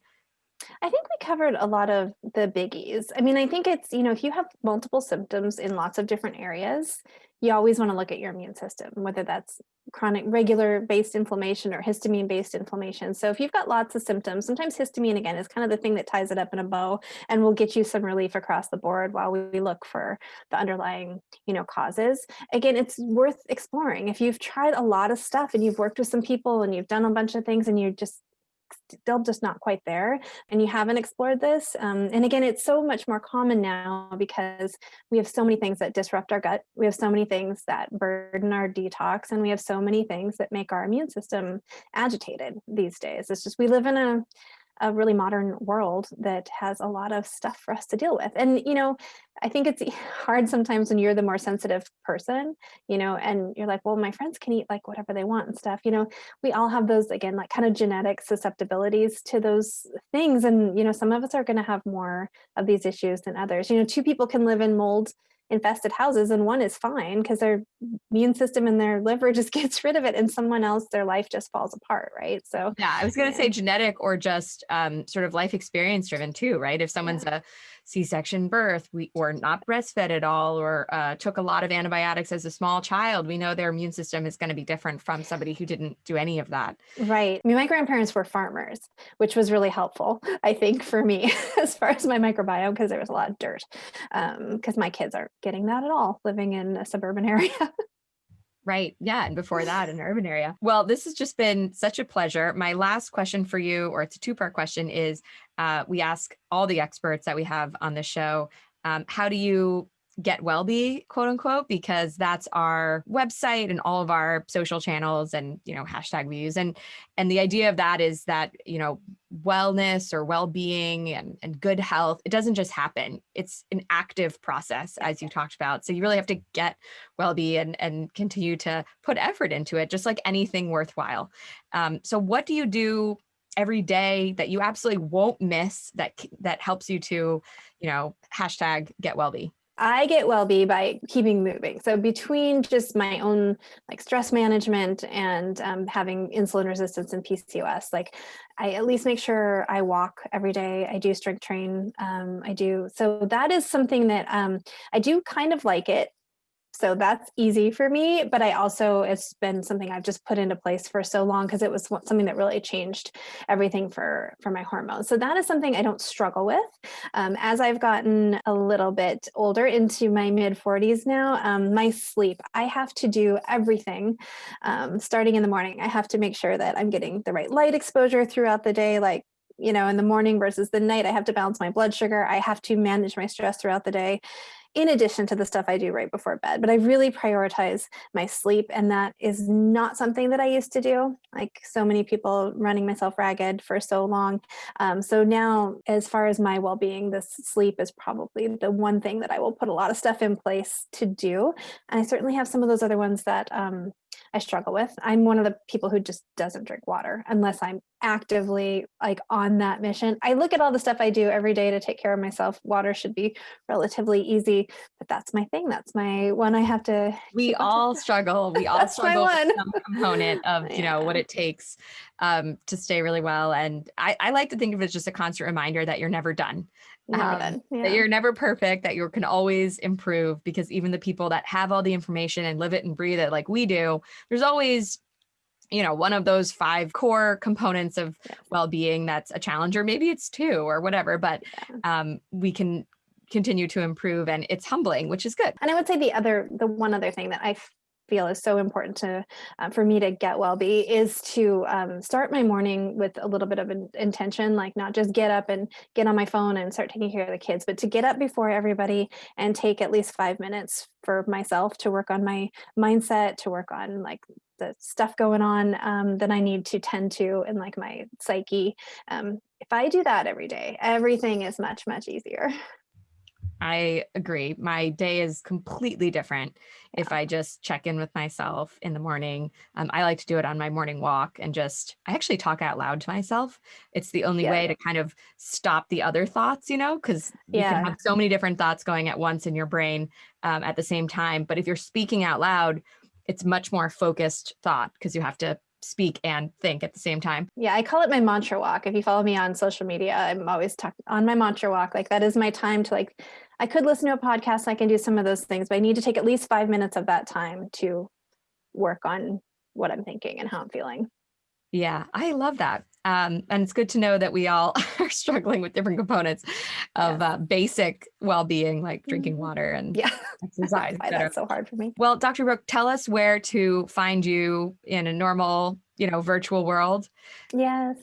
I think we covered a lot of the biggies. I mean, I think it's, you know, if you have multiple symptoms in lots of different areas, you always want to look at your immune system, whether that's chronic regular based inflammation or histamine based inflammation. So if you've got lots of symptoms, sometimes histamine again is kind of the thing that ties it up in a bow and will get you some relief across the board while we look for the underlying, you know, causes. Again, it's worth exploring. If you've tried a lot of stuff and you've worked with some people and you've done a bunch of things and you're just still just not quite there and you haven't explored this um, and again it's so much more common now because we have so many things that disrupt our gut we have so many things that burden our detox and we have so many things that make our immune system agitated these days. It's just we live in a a really modern world that has a lot of stuff for us to deal with. And, you know, I think it's [LAUGHS] hard sometimes when you're the more sensitive person, you know, and you're like, well, my friends can eat like whatever they want and stuff. You know, we all have those, again, like kind of genetic susceptibilities to those things. And, you know, some of us are going to have more of these issues than others. You know, two people can live in mold infested houses and one is fine because their immune system and their liver [LAUGHS] just gets rid of it and someone else their life just falls apart right so yeah i was going to yeah. say genetic or just um, sort of life experience driven too right if someone's yeah. a C-section birth, we or not breastfed at all, or uh, took a lot of antibiotics as a small child, we know their immune system is going to be different from somebody who didn't do any of that. Right. I mean, my grandparents were farmers, which was really helpful, I think, for me [LAUGHS] as far as my microbiome, because there was a lot of dirt. Because um, my kids aren't getting that at all, living in a suburban [LAUGHS] area. Right. Yeah. And before that, an urban area. Well, this has just been such a pleasure. My last question for you, or it's a two part question, is uh, we ask all the experts that we have on the show um, how do you get wellbe quote unquote because that's our website and all of our social channels and you know hashtag use and and the idea of that is that you know wellness or well-being and, and good health it doesn't just happen. It's an active process as you talked about. So you really have to get well-being and, and continue to put effort into it just like anything worthwhile. Um, so what do you do every day that you absolutely won't miss that that helps you to you know hashtag get wellbe I get well-be by keeping moving. So between just my own like stress management and um, having insulin resistance and PCOS, like I at least make sure I walk every day. I do strength train. Um, I do. So that is something that um, I do kind of like it. So that's easy for me, but I also, it's been something I've just put into place for so long because it was something that really changed everything for, for my hormones. So that is something I don't struggle with. Um, as I've gotten a little bit older into my mid 40s now, um, my sleep, I have to do everything um, starting in the morning. I have to make sure that I'm getting the right light exposure throughout the day, like you know, in the morning versus the night, I have to balance my blood sugar. I have to manage my stress throughout the day in addition to the stuff I do right before bed. But I really prioritize my sleep, and that is not something that I used to do. Like so many people running myself ragged for so long. Um, so now, as far as my well being, this sleep is probably the one thing that I will put a lot of stuff in place to do. And I certainly have some of those other ones that um, I struggle with. I'm one of the people who just doesn't drink water unless I'm actively like on that mission. I look at all the stuff I do every day to take care of myself. Water should be relatively easy, but that's my thing. That's my one I have to. We all [LAUGHS] struggle. We all struggle with some component of, [LAUGHS] you know, what it takes um, to stay really well. And I, I like to think of it as just a constant reminder that you're never done. Um, yeah. that you're never perfect, that you can always improve because even the people that have all the information and live it and breathe it like we do, there's always you know one of those five core components of yes. well-being that's a challenge or maybe it's two or whatever but yeah. um, we can continue to improve and it's humbling which is good and i would say the other the one other thing that i feel is so important to uh, for me to get well be is to um, start my morning with a little bit of an intention like not just get up and get on my phone and start taking care of the kids but to get up before everybody and take at least five minutes for myself to work on my mindset to work on like the stuff going on um, that I need to tend to in like my psyche. Um, if I do that every day, everything is much, much easier. [LAUGHS] I agree. My day is completely different yeah. if I just check in with myself in the morning. Um, I like to do it on my morning walk and just, I actually talk out loud to myself. It's the only yeah. way to kind of stop the other thoughts, you know, because you yeah. can have so many different thoughts going at once in your brain um, at the same time. But if you're speaking out loud, it's much more focused thought because you have to speak and think at the same time. Yeah, I call it my mantra walk. If you follow me on social media, I'm always talking on my mantra walk. Like that is my time to like I could listen to a podcast, and I can do some of those things, but I need to take at least 5 minutes of that time to work on what I'm thinking and how I'm feeling. Yeah, I love that. Um, and it's good to know that we all [LAUGHS] are struggling with different components of yeah. uh, basic well-being, like drinking mm-hmm. water and yeah. [LAUGHS] exercise. Why that's so hard for me. Well, Dr. Brooke, tell us where to find you in a normal, you know, virtual world. Yes.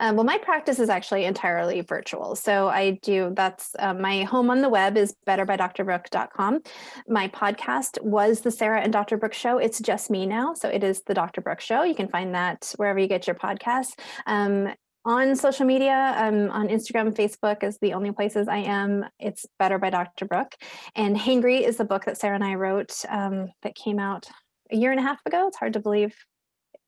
Um, well, my practice is actually entirely virtual. So I do, that's uh, my home on the web is betterbydrbrooke.com. My podcast was the Sarah and Dr. Brooke show. It's just me now. So it is the Dr. Brooke show. You can find that wherever you get your podcasts. Um, on social media, um, on Instagram, Facebook is the only places I am. It's Better by Dr. Brooke. And Hangry is the book that Sarah and I wrote um, that came out a year and a half ago. It's hard to believe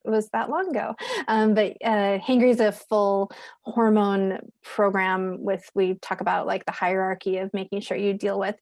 was that long ago. Um, but uh, Hangry is a full hormone program with, we talk about like the hierarchy of making sure you deal with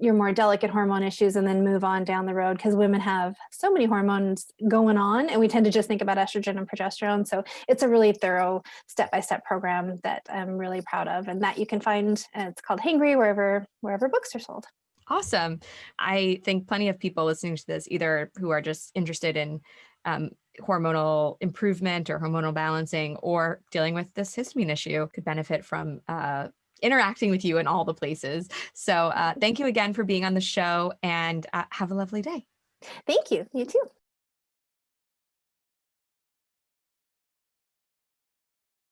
your more delicate hormone issues and then move on down the road because women have so many hormones going on and we tend to just think about estrogen and progesterone. So it's a really thorough step-by-step -step program that I'm really proud of and that you can find, it's called Hangry wherever, wherever books are sold. Awesome. I think plenty of people listening to this either who are just interested in um, hormonal improvement or hormonal balancing or dealing with this histamine issue could benefit from uh, interacting with you in all the places. So uh, thank you again for being on the show and uh, have a lovely day. Thank you. You too.